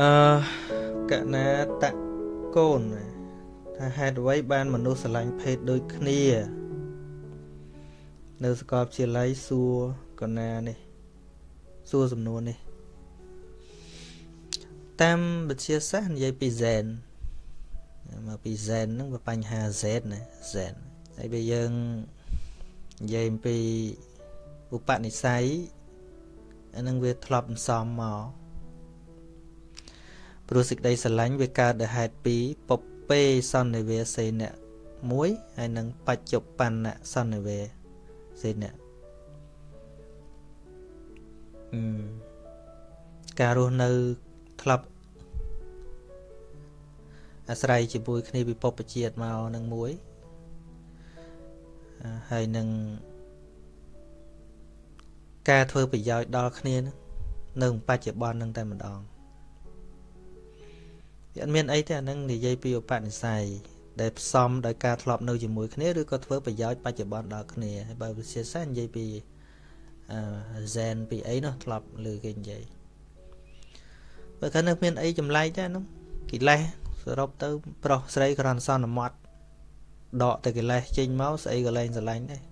អឺកណាតកូនថាហេតុអ្វីបានមនុស្សស្រឡាញ់ភេទដូចគ្នា នៅសកលវិទ្យាល័យសួរកណានេះសួរសំណួរនេះ តាមវិទ្យាសាស្ត្រនិយាយពី zen មកពី zen ហ្នឹងវាបញ្ហា z ណា zen ហើយបើយើងនិយាយអំពីឧបនិស្ស័យអានឹងវាធ្លាប់សំមក ព្រោះសេចក្តីស្រឡាញ់វាកើតដោយហេតុពីរពពេសន្និវេសេនៈមួយហើយនឹងបច្ចុប្បន្នសន្និវេសេនៈអឺការរស់នៅធ្លាប់អាស្រ័យជាមួយគ្នាពិភពជាតិមកនឹងមួយហើយនឹងការធ្វើប្រយោជន៍ដល់គ្នានៅបច្ចុប្បន្ននឹងតែម្ដង វាអត់មានអីទេអានឹងនិយាយពីឧបនិស្ស័យដែលផ្សំដោយការធ្លាប់នៅជាមួយគ្នាឬក៏ធ្វើប្រយោជន៍បច្ចុប្បន្នដល់គ្នាហើយបើវិទ្យាសាស្ត្រនិយាយពីអឺ zen ពីអីនោះធ្លាប់លើគេនិយាយបើគាត់នៅមានអីចម្លែកទេនោះកិលេសសរុបទៅ ប្រុសស្រីក្រនសន្មត់ដកតែកិលេសចេញមកស្អីក៏លែងស្រឡាញ់ដែរ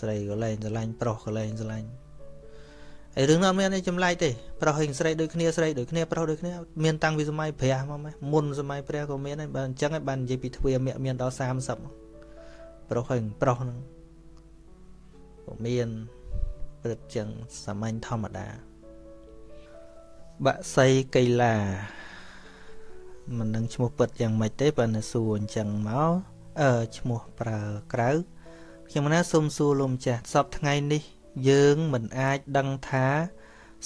ស្រីក៏លែងស្រឡាញ់ប្រុសក៏លែងស្រឡាញ់ ហើយរឿងនោះអត់មានអីចម្លែកទេប្រុសហើយស្រីដូចគ្នាស្រីដូចគ្នាប្រុសដូចគ្នាមានតាំងពីសម័យព្រះមកម៉េះមុនសម័យព្រះក៏មានហើយបើអញ្ចឹងហើយបាននិយាយពីទ្វាមាក់មានដល់30ប្រុសហើយប្រុសហ្នឹងក៏មានព្រឹកចឹងសាមញ្ញធម្មតាបាក់សីកៃឡាមិនដឹងឈ្មោះពិតយ៉ាងម៉េចទេបើនៅសួរអញ្ចឹងមកអឺឈ្មោះប្រើក្រៅខ្ញុំណាសូមសួរលោកម្ចាស់សពថ្ងៃនេះ យើងមិនអាចដឹងថា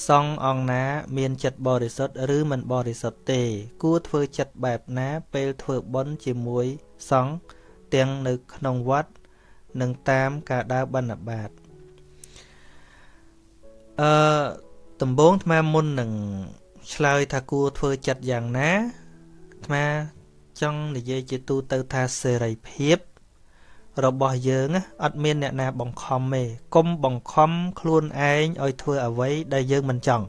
សង្ឃអង្គណា មានចិត្តបរិសុទ្ធឬមិនបរិសុទ្ធទេ គួរធ្វើចិត្តបែបណាពេលធ្វើបុណ្យជាមួយសង្ឃទាំងនៅក្នុងវត្តនិងតាមការដើរបិណ្ឌបាតអឺដំបូងអាត្មាមុននឹងឆ្លើយថាគួរធ្វើចិត្តយ៉ាងណាអាត្មាចង់និយាយជាទូទៅថាសេរីភាព របស់យើងអត់មានអ្នកណាបង្ខំទេកុំបង្ខំខ្លួនឯងឲ្យធ្វើអ្វីដែលយើងមិនចង់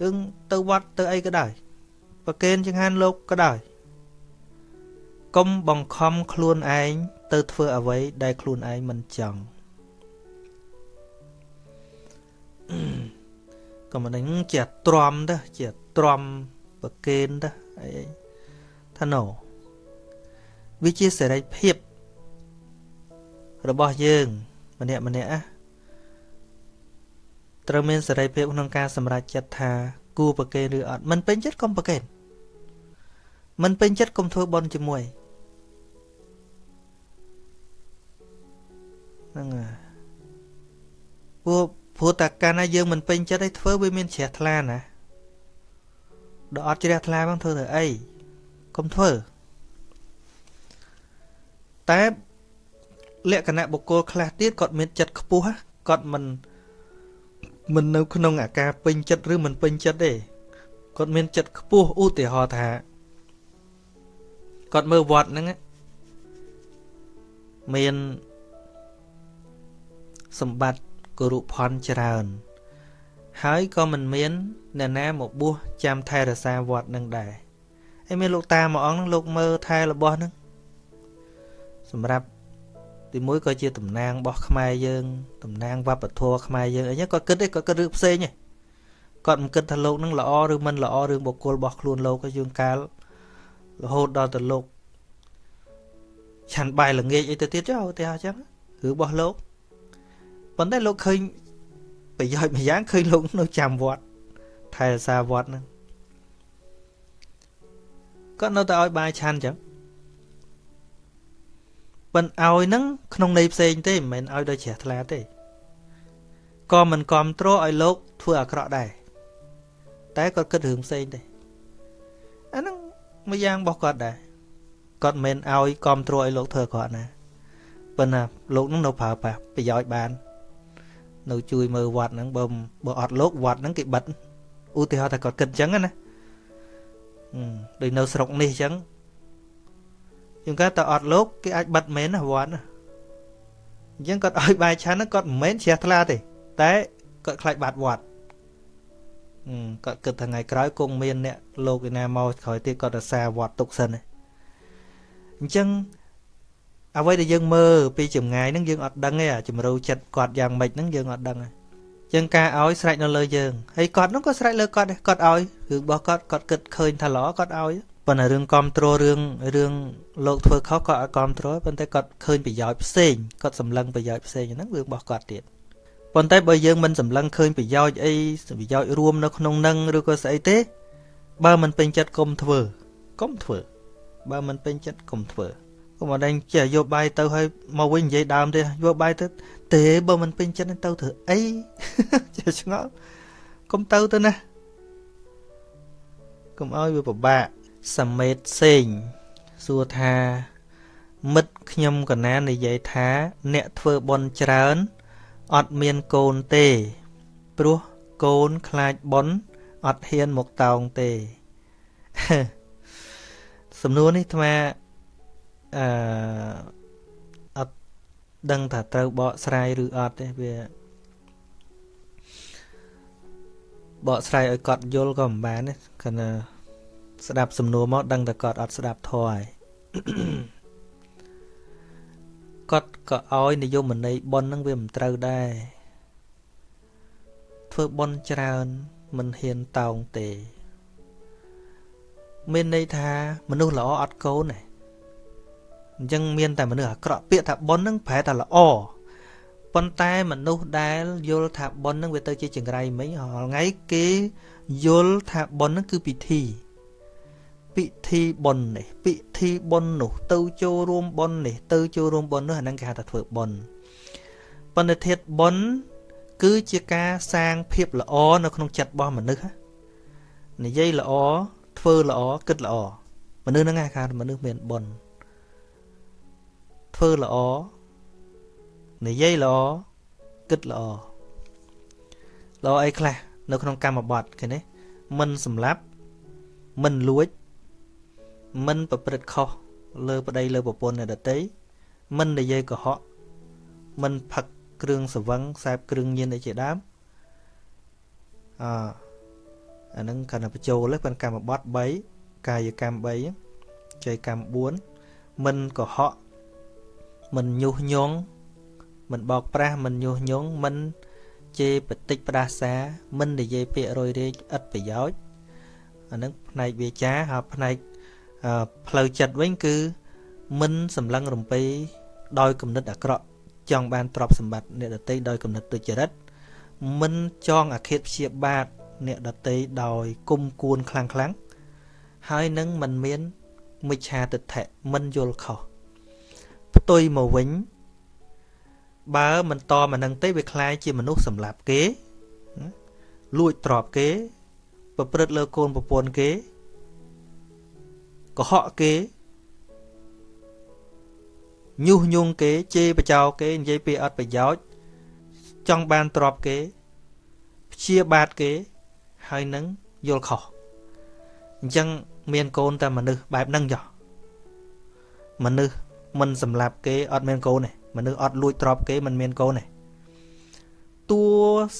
យើងទៅវត្តទៅអីក៏ដោយប្រកេនចង្ហាន់លោកក៏ដោយកុំបង្ខំខ្លួនឯងទៅធ្វើអ្វីដែលខ្លួនឯងមិនចង់ក៏មិនដឹងជាទ្រាំទៅជាទ្រាំប្រកេនទៅអីថាណូ វាជាសេរីភាព របស់យើង ម្នាក់ម្នាក់ណាត្រូវមានសេរីភាពក្នុងការសម្រេចចិត្តថាគួរប្រកេនឬអត់មិនពេញចិត្តកុំប្រកេនមិនពេញចិត្តកុំធ្វើបន់ជាមួយហ្នឹងហើយព្រោះព្រោះតែកាលណាយើងមិនពេញចិត្តឲ្យធ្វើវាមានជ្រះថ្លាណាដល់អត់ជ្រះថ្លាផងធ្វើទៅអីកុំធ្វើ តែលក្ខណៈបុគ្គលខ្លះទៀតគាត់មានចិត្តខ្ពស់គាត់មិនមិននៅក្នុងអាការពេញចិត្តឬមិនពេញចិត្តទេគាត់មានចិត្តខ្ពស់ឧទាហរណ៍ថាគាត់មើលវត្តហ្នឹងមានសម្បត្តិគរុផនច្រើន ហើយក៏មិនមានអ្នកណាមកបួសចាំថែរក្សាវត្តនឹងដែរហើយមានលោកតាមួយអង្គហ្នឹងលោកមើលថែរបស់ហ្នឹង សម្រាប់ទីមួយក៏ជាតំណាងរបស់ខ្មែរយើងតំណាងវប្បធម៌ខ្មែរយើងអីគាត់គិតទេគាត់គិតរឿងផ្សេងទេគាត់មិនគិតថាលោកនឹងល្អឬមិនល្អរឿងបុគ្គលរបស់ខ្លួនលោកយើងកាលរហូតដល់ទៅលោកឆាន់បាយល្ងាចអីទៅទៀតចុះឧទាហរណ៍ចឹងរឿងរបស់លោកប៉ុន្តែលោកឃើញប្រយោជន៍មួយយ៉ាងឃើញលោកនៅចាំវត្តថែរក្សាវត្តហ្នឹងគាត់នៅតែឲ្យបាយឆាន់ចឹង ប៉ុន្តែឲ្យនឹងក្នុងន័យផ្សេងទេមិនមែនឲ្យដោយជ្រះថ្លាទេក៏មិនគ្រប់គ្រងឲ្យលោកធ្វើអាក្រក់ដែរតែគាត់គិតរឿងផ្សេងទេអាហ្នឹងមួយយ៉ាងរបស់គាត់ដែរគាត់មិនមែនឲ្យគ្រប់គ្រងឲ្យលោកធ្វើអាក្រក់ណាប៉ុន្តែលោកនឹងនៅប្រើប្រាស់ប្រយោជន៍បាន នៅជួយមើលវត្តហ្នឹងបើបើអត់លោកវត្តហ្នឹងគេបិទឧទាហរណ៍ថាគាត់គិតអញ្ចឹងណាដូចនៅស្រុកនេះអញ្ចឹង យើងគាត់តែអត់លោកគេអាចបិទមែនណាវត្តណាអញ្ចឹងគាត់ឲ្យបាយឆាន់គាត់មិនមែនជ្រះថ្លាទេតែគាត់ខ្លាចបាត់វត្តគាត់គិតថាថ្ងៃក្រោយគង់មានអ្នកលោកឯណាមកក្រោយទៀតគាត់រសាវត្តទុកសិនអញ្ចឹងអ្វីដែលយើងមើលពីចម្ងាយហ្នឹងយើងអត់ដឹងទេអាជំរូវចិត្តគាត់យ៉ាងម៉េចហ្នឹងយើងអត់ដឹងទេចឹងការឲ្យស្រេចនៅលើយើងហើយគាត់ហ្នឹងក៏ស្រេចលើគាត់ដែរគាត់ឲ្យរឿងរបស់គាត់គាត់គិតឃើញថាល្អគាត់ឲ្យ ប៉ុន្តែរឿងគ្រប់គ្រងរឿងរឿងលោកធ្វើខុសគាត់អត់គ្រប់គ្រងប៉ុន្តែគាត់ឃើញប្រយោជន៍ផ្សេងគាត់សម្លឹងប្រយោជន៍ផ្សេងហ្នឹងរឿងរបស់គាត់ទៀតប៉ុន្តែបើយើងមិនសម្លឹងឃើញប្រយោជន៍អីប្រយោជន៍រួមនៅក្នុងនឹងឬក៏ស្អីទេ បើមិនពេញចិត្តកុំធ្វើកុំធ្វើ បើមិនពេញចិត្តកុំធ្វើកុំអត់ដឹងចេះយកបាយទៅហើយមកវិញនិយាយដើមទេយកបាយទៅទេបើមិនពេញចិត្តទៅធ្វើអីចេះឆ្ងល់កុំទៅទៅណាកុំឲ្យវាពិបាក សមេតសេងសួរថា មិត្តខ្ញុំកណានិយាយថា អ្នកធ្វើបន់ច្រើនអត់មានកូនទេ ព្រោះកូនខ្លាចបន់អត់ហ៊ានមកតោងទេ សំណួរនេះអាត្មាអឺអត់ដឹងថាត្រូវបកស្រាយឬអត់ទេវាបកស្រាយឲ្យគាត់យល់ក៏មិនបានទេគណៈ ស្ដាប់សំណួរមកដឹងតែគាត់អត់ស្ដាប់ធម៌ហើយគាត់ក៏ឲ្យនិយមន័យប៉ុននឹងវាមិនត្រូវដែរធ្វើប៉ុនច្រើនមិនហ៊ានតោងទេ មានន័យថាមនុស្សល្អអត់កូនទេអញ្ចឹងមានតែមនុស្សអាក្រក់ពាក្យថាប៉ុននឹងប្រែថាល្អប៉ុន្តែមនុស្សដែលយល់ថាប៉ុននឹងវាទៅជាចង្រៃមិញរាល់ថ្ងៃគេយល់ថាប៉ុននឹងគឺពិធី ពិធីបុណ្យនេះពិធីបុណ្យនោះ ទៅចូលរួមបុណ្យនេះទៅចូលរួមបុណ្យនោះអាហ្នឹងគេហៅថាធ្វើបុណ្យប៉ុន្តែធាតបុណ្យគឺជាការសាងភាពល្អនៅក្នុងចិត្តរបស់មនុស្សនិយាយល្អធ្វើល្អគិតល្អមនុស្សហ្នឹងគេហៅមនុស្សមានបុណ្យធ្វើល្អនិយាយល្អគិតល្អល្អអីខ្លះនៅក្នុងកម្មបត្តិគេនេះមិនសម្លាប់មិនលួច មិនប្រព្រឹត្តខុសលើប្តីលើប្រពន្ធអ្នកដតីមិននិយាយកុហកមិនផឹកគ្រឿងសវឹងខ្សែបគ្រឿងញៀនអីជាដើមអអាហ្នឹងគណៈបញ្ចូលហ្នឹងកម្មបត្តិ3កាយកម្ម3ចៃកម្ម4មិនកុហកមិនញុះញង់មិនបោកប្រាស់មិនញុះញង់មិនជេរបតិចផ្ដាសាមិននិយាយពាក្យរយរែកឥតប្រយោជន៍អានឹងផ្នែកវាចាហើយផ្នែក ផ្លូវចិត្តវិញគឺមិនសម្លឹងរំពេដោយគំនិតអាក្រក់ចង់បានទ្រព្យសម្បត្តិអ្នកដតីដោយគំនិតទុច្ចរិតមិនចងអាឃាតព្យាបាទអ្នកដតីដោយគុំគួនខ្លាំងខ្លាំងហើយនឹងមិនមានមិច្ឆាទិដ្ឋិមិនយល់ខុសផ្ទុយមកវិញបើមិនតមកនឹងទេវាคล้ายជាមនុស្សសម្លាប់គេលួចទ្រព្យគេ ប្រព្រឹត្តលើកូនប្រពន្ធគេ កុហកគេញុះញង់គេជេរបចោគេនិយាយពាក្យអត់ប្រយោជន៍ចង់បានទ្រព្យគេព្យាបាទគេហើយនឹងយល់ខុសអញ្ចឹងមានកូនតែមនុស្សបែបហ្នឹងចុះមនុស្សមិនសម្លាប់គេអត់មានកូនទេមនុស្សអត់លួចទ្រព្យគេមិនមានកូនទេតួ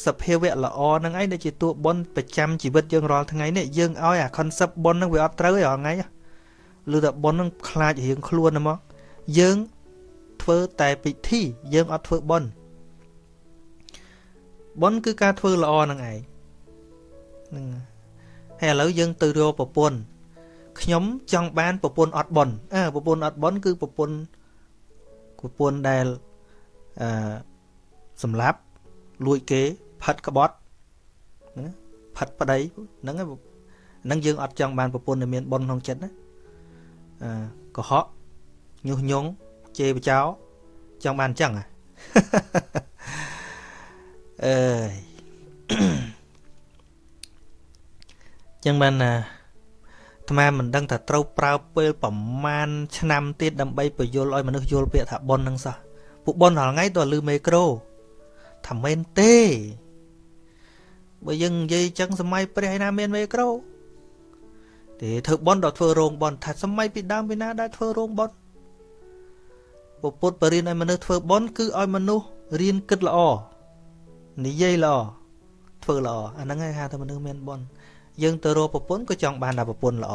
សភាវៈល្អហ្នឹងឯងដែលជាតួបុណ្យប្រចាំជីវិតយើងរាល់ថ្ងៃនេះយើងឲ្យអា concept បុណ្យហ្នឹងវាអត់ត្រូវទេរាល់ថ្ងៃ ឬតែប៉ុននឹងខ្លាចរៀងខ្លួនហ្មងយើងធ្វើតែពិធីយើងអត់ធ្វើប៉ុនប៉ុនគឺការធ្វើល្អនឹងឯងហ្នឹងហើយឥឡូវយើងទៅរកប្រពន្ធខ្ញុំចង់បានប្រពន្ធអត់ប៉ុនអើប្រពន្ធអត់ប៉ុនគឺប្រពន្ធប្រពន្ធដែលអឺសម្លាប់លួចគេផិតក្បត់ណាផិតប្តីហ្នឹងហ្នឹងយើងអត់ចង់បានប្រពន្ធដែលមានប៉ុនក្នុងចិត្តណា កុហកញុះញង់ជេរបចោចង់បានអញ្ចឹងអើយចឹងបានណាអាត្មាមិនដឹងថាត្រូវប្រើពេលប្រមាណឆ្នាំទៀតដើម្បីបញ្យល់ឲ្យមនុស្សយល់ពាក្យថាប៉ុននឹងសោះពួកប៉ុនរាល់ថ្ងៃទៅលឺមេក្រូថាមែនទេបើយើងនិយាយចឹងសម័យព្រះឯណាមានមេក្រូ ទេធ្វើបន់ដល់ធ្វើរោងបន់ថាសម័យពីដើមពីណាដែលធ្វើរោងបន់ពពុទ្ធបរិញ្ញាឲ្យមនុស្សធ្វើបន់គឺឲ្យមនុស្សរៀនគិតល្អនិយាយល្អធ្វើល្អអាហ្នឹងឯងហៅថាមនុស្សមានបុណ្យយើងទៅរកប្រពន្ធក៏ចង់បានតែប្រពន្ធល្អ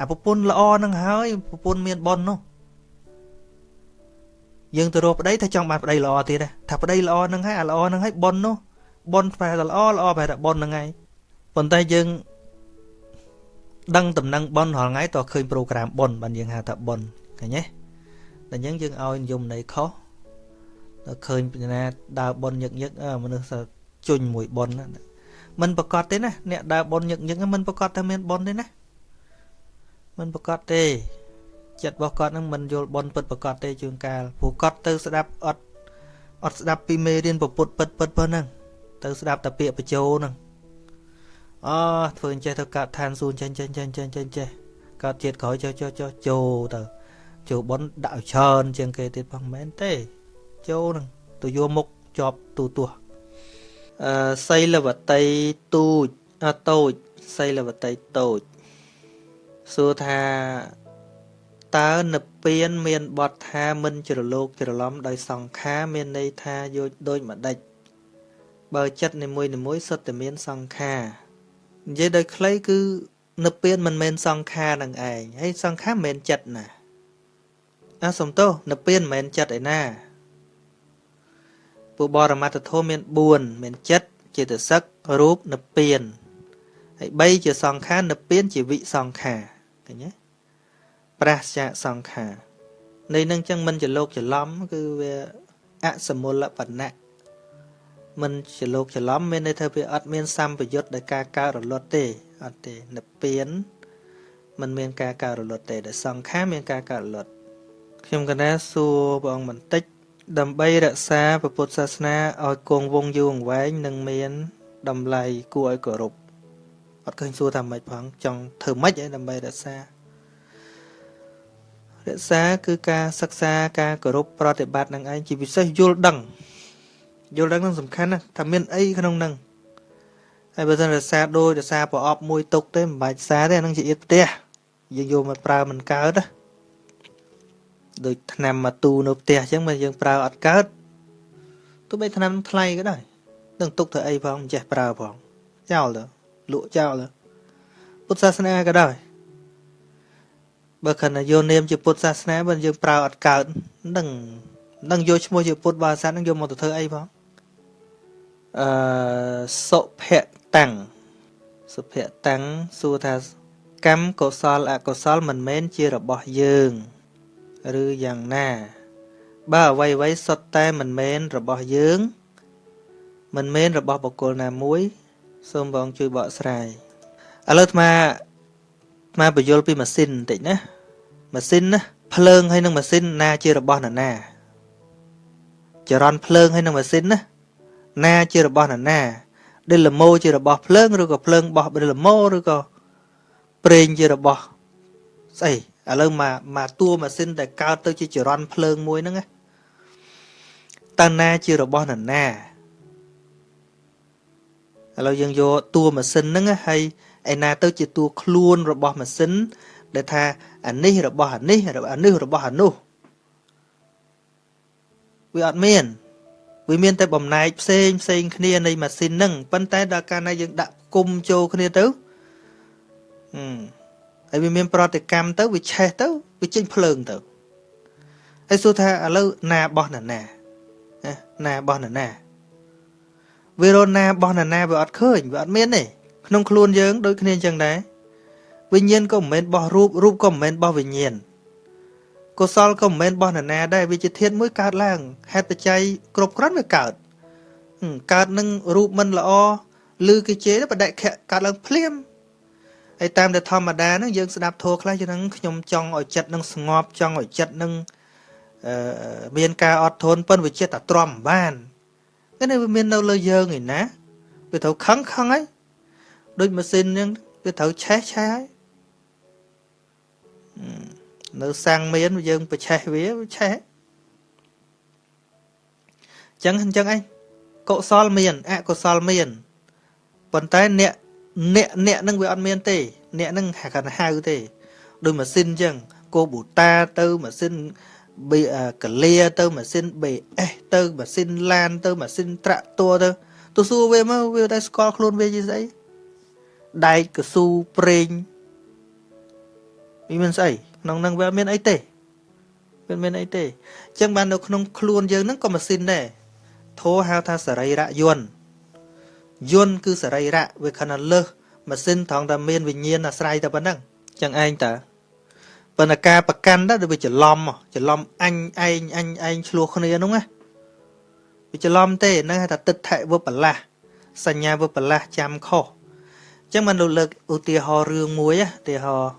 អាប្រពន្ធល្អហ្នឹងហើយប្រពន្ធមានបុណ្យនោះយើងទៅរកប្តីថាចង់បានប្តីល្អទៀតថាប្តីល្អហ្នឹងហើយអាល្អហ្នឹងហើយបុណ្យនោះបុណ្យប្រែតែល្អល្អប្រែតែបុណ្យហ្នឹងហើយប៉ុន្តែយើង ដឹងតំណែងបុណ្យរាល់ថ្ងៃតើឃើញប្រូក្រាមបុណ្យបានយើងហៅថាបុណ្យឃើញទេតែអញ្ចឹងយើងឲ្យនិយមន័យខុសដល់ឃើញពីណាដើរបនញឹកញឹកមនុស្សជញ្ញមួយបនមិនប្រកាសទេណាអ្នកដើរបនញឹកញឹកមិនប្រកាសថាមានបនទេណាមិនប្រកាសទេចិត្តរបស់គាត់នឹងមិនយល់បនពិតប្រកាសទេជួនកាលព្រោះគាត់ទៅស្ដាប់អត់អត់ស្ដាប់ពីមេរៀនពុទ្ធពិតពិតប៉ុណ្ណឹងទៅស្ដាប់តែពាក្យបញ្ជោហ្នឹង អធ្វើអញ្ចេះទៅកើតឋានសួគ៌ចេញចេញចេញចេញចេញចេះកើតជាតិក្រោយចុះចុះចុះចូលទៅចូលបនដាក់ឲ្យច្រើនជាងគេទៀតផងមែនទេចូលនឹងទៅយកមុខជាប់ទូទាស់អឺសីលវតីទូចអតូចសីលវតីតូចសួរថាតើនិព្វានមានបទថាមិនជ្រលោកច្រឡំដោយសង្ខារមានន័យថាយោដូចម្ដេចបើចិត្តនីមួយនីមួយសុទ្ធតែមានសង្ខារ និយាយដោយខ្លីគឺនិព្វានមិនមែនសង្ខារនឹងឯងហើយសង្ខារមិនមែនចិត្តណាអាសំទោសនិព្វានមិនមែនចិត្តឯណាពួកបរមត្ថធម៌មាន4មានចិត្តចេតសិករូបនិព្វានហើយ3ជាសង្ខារនិព្វានជាវិសង្ខារឃើញទេប្រះចាកសង្ខារនៃនឹងចឹងមិនច្រឡោកច្រឡំគឺវាអសមូលបណៈ មិនច្រឡោកច្រឡំមានន័យថាវាអត់មានសម្ពយុទ្ធដោយការកើតរលត់ទេអត់ទេនិព្វានมันមានការកើតរលត់ទេដែលសង្ខារមានការកើតរលត់ខ្ញុំកណាសួរព្រះអង្គបន្តិច ដើម្បីរក្សាពុទ្ធសាសនាឲ្យគង់វង្សយូរអង្វែងនិងមានតម្លៃគួរឲ្យគោរពអត់ឃើញសួរថាម៉េចផងចង់ធ្វើម៉េចឲ្យដើម្បីរក្សារក្សាគឺការសិក្សាការគោរពប្រតិបត្តិនឹងឯងជាពិសេសយល់ដឹង យល់ដឹងនឹងសំខាន់ណាស់ថាមានអីក្នុងនឹងហើយបើមិនរក្សាដោយរក្សាប្រអប់មួយទុកទេមិនបាច់សារទេអានឹងជាអៀតផ្ទះយើងយកមកប្រើមិនកើតណាដូចថ្នាំមកទូនៅផ្ទះអញ្ចឹងបើយើងប្រើអត់កើតទោះបីថ្នាំថ្លៃក៏ដោយនឹងទុកធ្វើអីផងមិនចេះប្រើផងចោលទៅលក់ចោលទៅពុទ្ធសាសនាក៏ដោយបើខណៈយកនាមជាពុទ្ធសាសនាបើយើងប្រើអត់កើតនឹងនឹងយកឈ្មោះជាពុទ្ធបាសានឹងយកមកទៅធ្វើអីផង អឺសុភៈតាំងសុភៈតាំងសួរថាកម្មកុសលអកុសលមិនមែនជារបស់យើង ឬយ៉ាងណា បើអ្វីអ្វីសុទ្ធតែមិនមែនរបស់យើង មិនមែនរបស់បុគ្គលណាមួយសូមបងជួយបកស្រាយឥឡូវអាត្មាអាត្មាបញ្យល់ពីម៉ាស៊ីនបន្តិចណាម៉ាស៊ីនណាភ្លើងហើយនឹងម៉ាស៊ីនណាជារបស់ណាណាចរន្តភ្លើងហើយនឹងម៉ាស៊ីនណា ណាជារបស់ណាណាដេលម៉ូជារបស់ភ្លើងឬក៏ភ្លើងបោះដេលម៉ូឬក៏ប្រេងជារបស់ស្អីឥឡូវមកមកតួម៉ាស៊ីនដែលកើតទៅជាចរន្តភ្លើងមួយហ្នឹងតើណាជារបស់នរណាឥឡូវយើងយកតួម៉ាស៊ីនហ្នឹងហើយឯណាទៅជាតួខ្លួនរបស់ម៉ាស៊ីនដែលថាអានេះរបស់អានេះអានេះរបស់អានោះវាអត់មាន វាមានតែបំណែកផ្សេងផ្សេងគ្នានៃម៉ាស៊ីនហ្នឹងប៉ុន្តែដល់កាលណាយើងដាក់គុំចូលគ្នាទៅអឺហើយវាមានប្រតិកម្មទៅវាឆេះទៅវាចេញភ្លើងទៅហើយសួរថាឥឡូវណាបោះណាណាណាបោះណាណាវារណាបោះណាណាវាអត់ឃើញវាអត់មានទេក្នុងខ្លួនយើងដូចគ្នាអញ្ចឹងដែរវិញ្ញាណក៏មិនមែនបោះរូបរូបក៏មិនមែនបោះវិញ្ញាណ កុសលក៏មិនមែនបោះណាណាដែរវាជាធាតុមួយកើតឡើងហេតុបច្ច័យគ្រប់គ្រាន់វាកើតកើតនឹងរូបមិនល្អឬគេជេរបដិខៈកើតឡើងភ្លាមហើយតាមតែធម្មតាហ្នឹងយើងស្ដាប់ធម៌ខ្លះយើងហ្នឹងខ្ញុំចង់ឲ្យចិត្តនឹងស្ងប់ចង់ឲ្យចិត្តនឹងអឺមានការអត់ធន់ប៉ុន្តែវាចិត្តតែទ្រាំមិនបានគឺនេះវាមាននៅលើយើងឯណាវាត្រូវខឹងខឹងហើយដូចម៉ាស៊ីនហ្នឹងវាត្រូវឆេះឆេះហើយ នៅសាំងមានយើងប្រឆេះវាវាឆេះអញ្ចឹងអញ្ចឹងឯងកុសលមានអកុសលមានប៉ុន្តែអ្នកអ្នកអ្នកនឹងវាអត់មានទេ អ្នកនឹងគាត់ហៅទេដូចម៉ាស៊ីនអញ្ចឹងកូបូតាទៅម៉ាស៊ីនកលាទៅម៉ាស៊ីន BS ទៅម៉ាស៊ីនឡានទៅម៉ាស៊ីនត្រាក់តួទៅទទៅសួរវាមកវាតែស្គាល់ខ្លួនវាជាស្អីដែកកស៊ូប្រេងវាមានស្អី ក្នុងនឹងវាមានអីទេវាមានអីទេអញ្ចឹងបាននៅក្នុងខ្លួនយើងហ្នឹងក៏ម៉ាស៊ីនដែរធោហៅថាសរីរៈយន្តយន្តគឺសរីរៈវាខណៈលើសម៉ាស៊ីនត្រង់តែមានវិញ្ញាណអាស្រ័យតែប៉ុណ្ណឹងអញ្ចឹងឯងតើប៉ុន្តែការប្រកាន់ទៅវាច្រឡំច្រឡំអញឯងអញឯងឆ្លោះគ្នានោះណាវាច្រឡំទេហ្នឹងហៅថាទឹកថវិបលាសសញ្ញាវិបលាសចាំខុសអញ្ចឹងមិនលើកឧទាហរណ៍រឿងមួយឧទាហរណ៍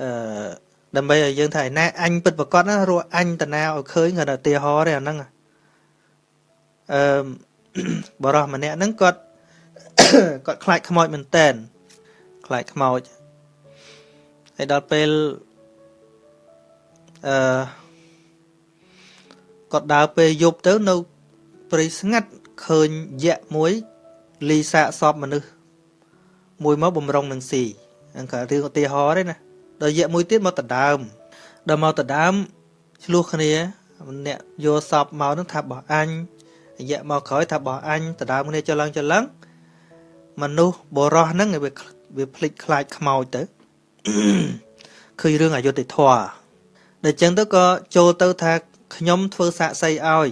អឺដើម្បីឲ្យយើងថាឯណាអញពិតប្រកបណារស់អញតាណាឲ្យឃើញគាត់ឧទាហរណ៍ទេអាហ្នឹងអឺបរោះម្នាក់ហ្នឹងគាត់គាត់ខ្លាចខ្មោចមែនតែនខ្លាចខ្មោចហើយដល់ពេលអឺគាត់ដើរពេលយប់ទៅនៅព្រៃស្ងាត់ឃើញយៈមួយលីសាកសពមនុស្សមួយមកបំរុងនឹងស៊ីហ្នឹងក៏រឿងឧទាហរណ៍ទេណា ដល់យៈមួយទៀតមកដដើមដល់មកដដើមឆ្លោះគ្នាអ្នកយកសពមកនឹងថាបោះអញយៈមកក្រោយថាបោះអញដដើមគ្នាចលឹងចលឹងមនុស្សបរោះហ្នឹងវាវាភ្លេចខ្លាចខ្មោចទៅឃើញរឿងអយុត្តិធម៌ដល់ចឹងទៅក៏ចូលទៅថាខ្ញុំធ្វើសាកសីឲ្យ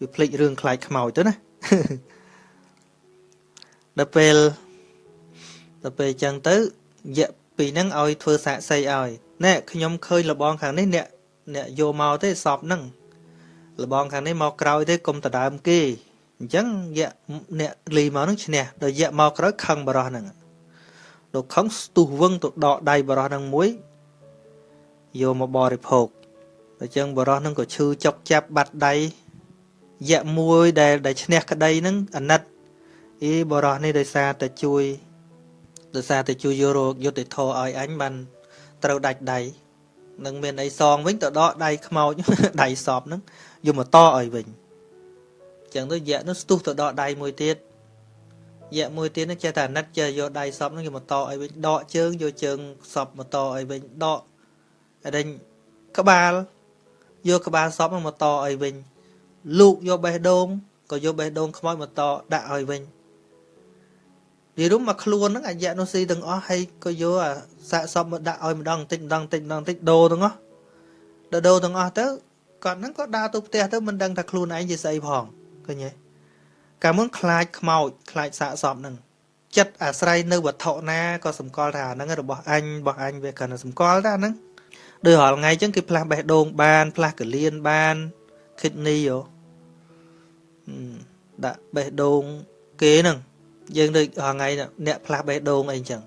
វាភ្លេចរឿងខ្លាចខ្មោចទៅណាដល់ពេលដល់ពេលចឹងទៅយៈ ពីហ្នឹងឲ្យធ្វើសាកសីឲ្យណែខ្ញុំឃើញលបងខាងនេះអ្នកអ្នកយកមកទេសពហ្នឹងលបងខាងនេះមកក្រោយទេកុំដដើមគេអញ្ចឹងយៈអ្នកលីមកនឹងឈ្នះដល់យៈមកក្រោយខឹងបរោះហ្នឹងដល់ខឹងស្ទុះវឹងទៅដកដៃបរោះហ្នឹងមួយយកមកបរិភោគអញ្ចឹងបរោះហ្នឹងក៏ឈឺចុកចាប់បាត់ដៃយៈមួយដែលដែលឈ្នះក្តីហ្នឹងអាណិតអីបរោះនេះដោយសារតែជួយ ដោយសារតែជួយយករោគយុទ្ធធរឲ្យអញបានត្រូវដាច់ដៃនឹងមានអីសងវិញទៅដកដៃខ្មោចដៃសពហ្នឹងយកមកតឲ្យវិញចឹងទៅយៈនោះស្ទុះទៅដកដៃមួយទៀតយៈមួយទៀតនឹងចេះតែអាណិតចេះយកដៃសពនឹងយកមកតឲ្យវិញដកជើងយកជើងសពមកតឲ្យវិញដកអដេញក្បាលយកក្បាលសពនឹងមកតឲ្យវិញលូកយកបេះដូងក៏យកបេះដូងខ្មោចមកតដាក់ឲ្យវិញ និយាយរួមមកខ្លួនហ្នឹងអាយៈនោះស៊ីទាំងអស់ហើយក៏យកអាសាកសពមកដាក់ឲ្យម្ដងបន្តិចម្ដងបន្តិចម្ដងបន្តិចដូរទាំងអស់ដល់ដូរទាំងអស់ទៅគាត់ហ្នឹងក៏ដើរទៅផ្ទះទៅមិនដឹងថាខ្លួនឯងជាស្អីផងឃើញទេកាលមុនខ្លាចខ្មោចខ្លាចសាកសពហ្នឹងចិត្តអាស្រ័យនៅវត្ថុណាក៏សម្គាល់ថាហ្នឹងរបស់អញរបស់អញវាគ្រាន់តែសម្គាល់តែហ្នឹងដោយរាល់ថ្ងៃអញ្ចឹងគេផ្លាស់បេះដូងបានផ្លាស់កលៀនបាន kidney យោដាក់បេះដូងគេហ្នឹង យើងដូចរាល់ថ្ងៃអ្នកផ្លាស់បេះដូងអីអញ្ចឹង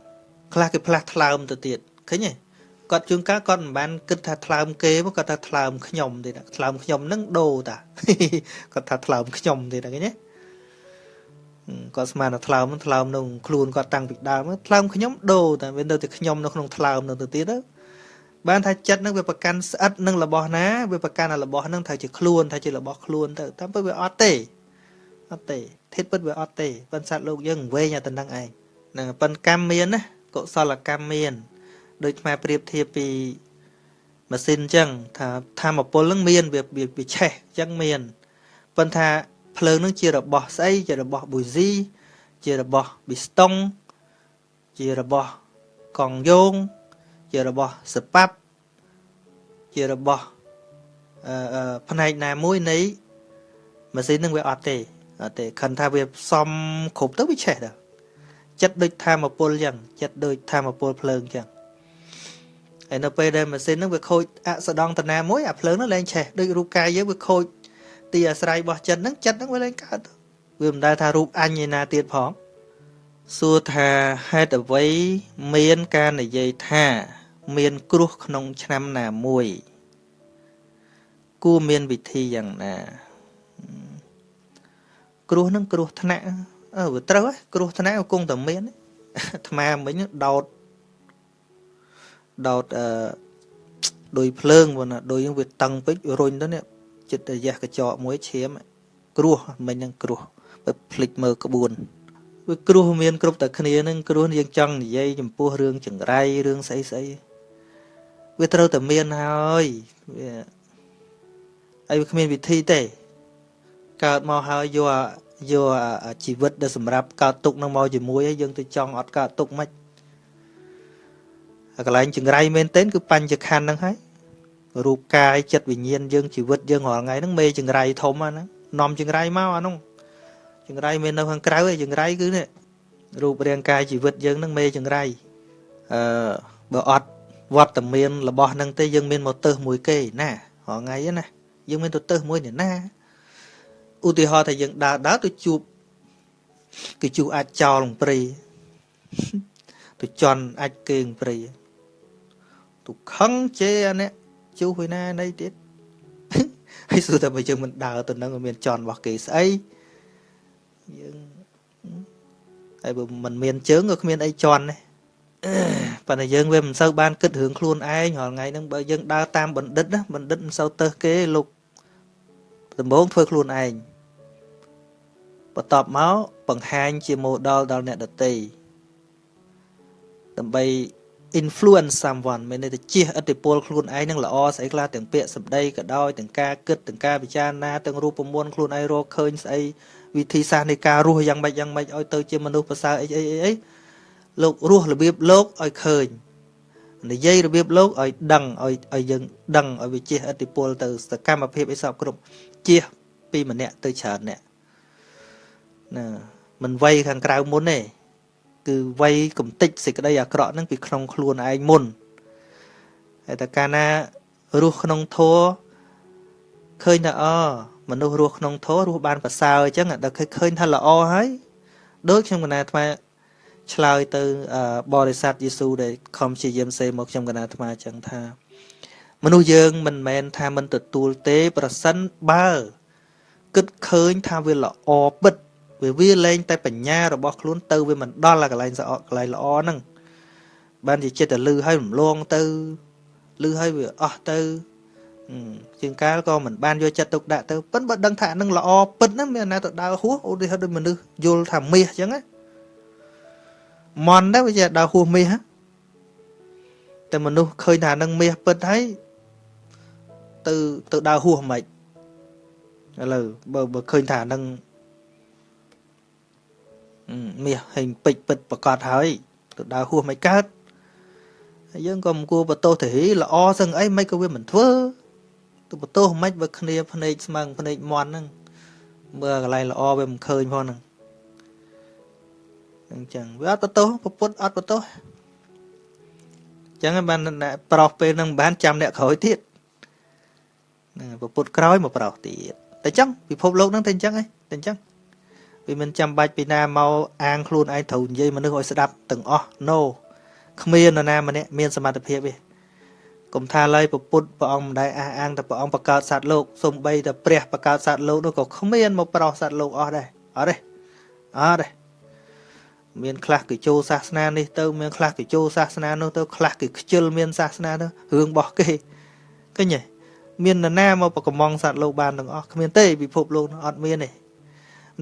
ខ្លះគេផ្លាស់ថ្លើមទៅទៀតឃើញទេគាត់ជួនកាលគាត់មិនបានគិតថាថ្លើមគេមកគាត់ថាថ្លើមខ្ញុំទេថ្លើមខ្ញុំនឹងដូរតាគាត់ថាថ្លើមខ្ញុំទេឃើញទេគាត់ស្មានថាថ្លើមថ្លើមនៅខ្លួនគាត់តាំងពីដើមថ្លើមខ្ញុំដូរតែវានៅតែខ្ញុំនៅក្នុងថ្លើមនៅទៅទៀតទៅបានថាចិត្តនឹងវាប្រកាន់ស្អិតនឹងរបស់ណាវាប្រកាន់របស់នឹងថាជាខ្លួនថាជារបស់ខ្លួនទៅតាមពិតវាអត់ទេអត់ទេ ធិតពិតវាអត់ទេប៉ុន្តែសត្វលោកយើងវែងតែទៅនឹងឯងហ្នឹងប៉ុន្តែកម្មមានណាកុសលកម្មមានដូចខ្មែរប្រៀបធៀបពីម៉ាស៊ីនអញ្ចឹងថាធម្មពលនឹងមានវាវាឆេះអញ្ចឹងមានប៉ុន្តែភ្លើងនឹងជារបស់ស្អីជារបស់ប៊ូស៊ីជារបស់ប៊ីស្តុងជារបស់កង់យោងជារបស់សប៉ាប់ជារបស់អឺផ្នែកណាមួយនៃម៉ាស៊ីននឹងវាអត់ទេអត់ ទេខិនថាវាសំគ្រប់ទៅវាឆេះទៅចិត្តដូចធម្មពលចឹងចិត្តដូចធម្មពលភ្លើងចឹងហើយនៅពេលដែលម៉ាស៊ីនហ្នឹងវាខូចអសដងតាណាមួយអាភ្លើងហ្នឹងលែងឆេះដូចរូបកាយយើងវាខូចទីអាស្រ័យរបស់ចិត្តហ្នឹងចិត្តហ្នឹងវាលែងកើតវាមិនដែលថារូបអញឯណាទៀតផងសួរថាហេតុអ្វីមានការនិយាយថា មានគ្រោះក្នុងឆ្នាំណាមួយគួរមានវិធីយ៉ាងណា គ្រោះនឹងគ្រោះថ្នាក់អឺវាត្រូវហ៎គ្រោះថ្នាក់គង់តែមានអាត្មាមិញដោតដោតអឺដោយភ្លើងបងណាដោយវាតឹងពេករុញទៅនេះចិត្តរយះកញ្ចក់មួយឈាមគ្រោះមិញនឹងគ្រោះបើភ្លេចមើលក្បួនវាគ្រោះមានគ្រប់តែគ្នានឹងគ្រោះយើងចង់និយាយចំពោះរឿងចង្រៃរឿងស្អីស្អីវាត្រូវតែមានហើយវាហើយវាគ្មានវិធីទេ កើតមកហើយយកយកជីវិតដែលសម្រាប់កើតទុកនឹងមកជាមួយហើយយើងទៅចង់អត់កើតទុកមិនកន្លែងចង្រៃមែនទែនគឺបញ្ចខណ្ឌហ្នឹងហើយរូបកាយចិត្តវិញ្ញាណយើងជីវិតយើងរាល់ថ្ងៃហ្នឹងមេចង្រៃធំហ្នឹងនាំចង្រៃមកអានោះចង្រៃមាននៅខាងក្រៅឯចង្រៃគឺនេះរូបរាងកាយជីវិតយើងហ្នឹងមេចង្រៃអឺបើអត់វត្តមានរបស់ហ្នឹងទេយើងមានមកទៅមួយគេណារាល់ថ្ងៃណាយើងមានទៅទៅមួយអ្នកណា ឧទាហរណ៍ថាយើងដើរដើរទៅជួបគេជួអាចចោលព្រៃទៅជន់អាចគេងព្រៃទៅខឹងជេអានេះជួហើយណាណីទៀតហើយសួរតែបើយើងមិនដើរទៅនឹងមានជន់របស់គេស្អីយើងហើយបើមិនមានជើងក៏គ្មានអីជន់ដែរប៉ុន្តែយើងវាមិនសូវបានគិតរឿងខ្លួនឯងរាល់ថ្ងៃហ្នឹងបើយើងដើរតាមបណ្ឌិតណាបណ្ឌិតមិនសូវទៅគេលោកដំបងធ្វើខ្លួនឯង បន្ទាប់មកបង្ហាញជា model ដល់អ្នកដទៃដើម្បី influence someone មានន័យថាជះឥទ្ធិពលខ្លួនឯងនឹងល្អស្អីខ្លះទាំងពាក្យសម្ដីក៏ដោយទាំងការគិតទាំងការពិចារណាទាំងរូបមន្តខ្លួនឯងរកឃើញស្អីវិធីសាស្ត្រនៃការរស់យ៉ាងម៉េចយ៉ាងម៉េចឲ្យទៅជាមនុស្សប្រសើរអីអីអីលោករស់របៀបលោកឲ្យឃើញនិយាយរបៀបលោកឲ្យដឹងឲ្យឲ្យយើងដឹងឲ្យវាជះឥទ្ធិពលទៅសកម្មភាពអីសពគ្រប់ជះពីម្នាក់ទៅច្រើនអ្នក ណាមិនវ័យខាងក្រៅមុនទេគឺវ័យកំតិចសេចក្តីអាក្រក់ហ្នឹងពីក្នុងខ្លួនឯងមុនហើយតែកាលណារស់ក្នុងធัวឃើញថាអមនុស្សរស់ក្នុងធម៌រស់បានប្រសើរអញ្ចឹងដល់ឃើញថាល្អហើយដូចខ្ញុំកណាអាត្មាឆ្លើយទៅបរិស័ទយេស៊ូដែលខំជាយាមសេមកខ្ញុំកណាអាត្មាអញ្ចឹងថា មនុស្សយើងមិនមែនថាមិនទទួលទេ ប្រសិនបើគិតឃើញថាវាល្អពិត វាវាលែងតែបញ្ញារបស់ខ្លួនទៅវាមិនដល់កន្លែងស្អកកន្លែងល្អហ្នឹងបានជាចិត្តតែលឺឲ្យរំលងទៅលឺឲ្យវាអស់ទៅជាងកាលក៏មិនបានយកចិត្តទុកដាក់ទៅប៉ិនបើដឹងថានឹងល្អពិតហ្នឹងមានណាទៅដើរហួសឧទាហរណ៍ដូចមនុស្សយល់ថាមាសអញ្ចឹងណាមន់ដែរវាជាដើរហួសមាសតែមនុស្សឃើញថានឹងមាសពិតហើយទៅទៅដើរហួសមិនឥឡូវបើបើឃើញថានឹង មាសហេងពេជ្រពិតប្រកាសហើយទៅដើរហួសមិនកើតហើយយើងក៏មិនគួរបន្ទោសទៅហីល្អសឹងអីមិនក៏វាមិនធ្វើទៅបន្ទោសមិនបើគ្នាភ្នែកស្មឹងភ្នែកមន់ហ្នឹងមើលកន្លែងល្អវាមិនឃើញផងហ្នឹងអញ្ចឹងវាអត់បន្ទោសពុទ្ធអត់បន្ទោសអញ្ចឹងបានអ្នកប្រោសពេលហ្នឹងមិនបានចាំអ្នកក្រោយទៀតណាពុទ្ធក្រោយមកប្រោសទៀតតែអញ្ចឹងពិភពលោកហ្នឹងតែអញ្ចឹងឯងតែអញ្ចឹង វាមិនចាំបាច់ពីណាមកអាងខ្លួនឯងត្រូវនិយាយមនុស្សឲ្យស្ដាប់ទាំងអស់ no គ្មាននរណាម្នាក់មានសមត្ថភាពទេកុំថាឡើយពុទ្ធព្រះអង្គមិនដែលអះអាងតែព្រះអង្គបង្កើតសត្វលោកសំបីតែព្រះបង្កើតសត្វលោកនោះក៏គ្មានមកប្រោសសត្វលោកអស់ដែរអត់ទេអត់ទេមានខ្លះគេចូលសាសនានេះទៅមានខ្លះគេចូលសាសនានោះទៅខ្លះគេខ្ជិលមានសាសនាទៅរឿងរបស់គេឃើញទេមាននរណាមកប្រកំងសត្វលោកបានទាំងអស់គ្មានទេពិភពលោកនោះអត់មានទេ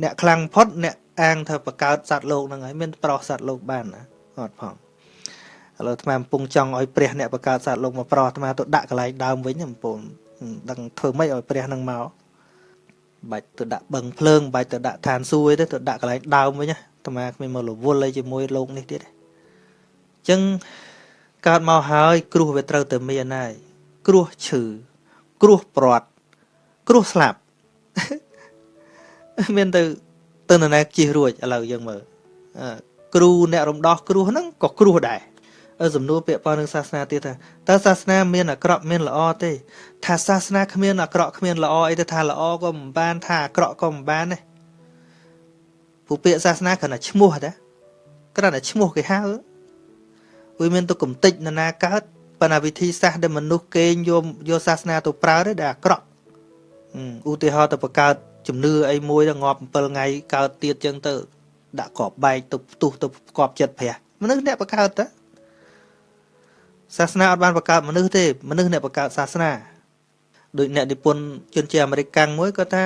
អ្នកខ្លាំងផុតអ្នកអាងថាបង្កើតសត្វលោកហ្នឹងហើយមានប្រោសសត្វលោកបានណាអត់ផងឥឡូវអាត្មាកំពុងចង់ឲ្យព្រះអ្នកបង្កើតសត្វលោកមកប្រោសអាត្មាទៅដាក់កន្លែងដើមវិញកំពុងដឹងធ្វើម៉េចឲ្យព្រះនឹងមកបាច់ទៅដាក់បឹងភ្លើងបាច់ទៅដាក់ឋានសួគ៌ទេទៅដាក់កន្លែងដើមវិញណាអាត្មាគ្មានមករវល់អីជាមួយលោកនេះទៀតទេអញ្ចឹងកើតមកហើយ គ្រោះវាត្រូវតែមានហើយគ្រោះឈឺគ្រោះព្រាត់គ្រោះស្លាប់ មានទៅទៅនរណាជិះរួចឥឡូវយើងមើលគ្រូអ្នករំដោះគ្រោះហ្នឹងក៏គ្រោះដែរសំណួរពាក្យប៉ុននឹងសាសនាទៀតថាតើសាសនាមានអាក្រក់មានល្អទេថាសាសនាគ្មានអាក្រក់គ្មានល្អអីទៅថាល្អក៏មិនបានថាអាក្រក់ក៏មិនបានដែរពួកពាក្យសាសនាគ្រាន់តែឈ្មោះតែគ្រាន់តែឈ្មោះគេហៅវាមានទៅកំតិចនរណាកើតប៉ុន្តែវិធីសាស្ត្រដែលមនុស្សគេងយកយកសាសនាទៅប្រើទេដែលអាក្រក់ឧទាហរណ៍ទៅបង្កើត ជំនឿអីមួយទៅងាប់7ថ្ងៃកើតទៀតចឹងទៅ ដាក់ក្របបែកទៅផ្ទុះទៅក្របចិត្តព្រះមនុស្សអ្នកបង្កើតតើសាសនាអត់បានបង្កើតមនុស្សទេមនុស្សអ្នកបង្កើតសាសនាដូចអ្នកនិពន្ធជនជាតិអាមេរិកកាំងមួយគាត់ថា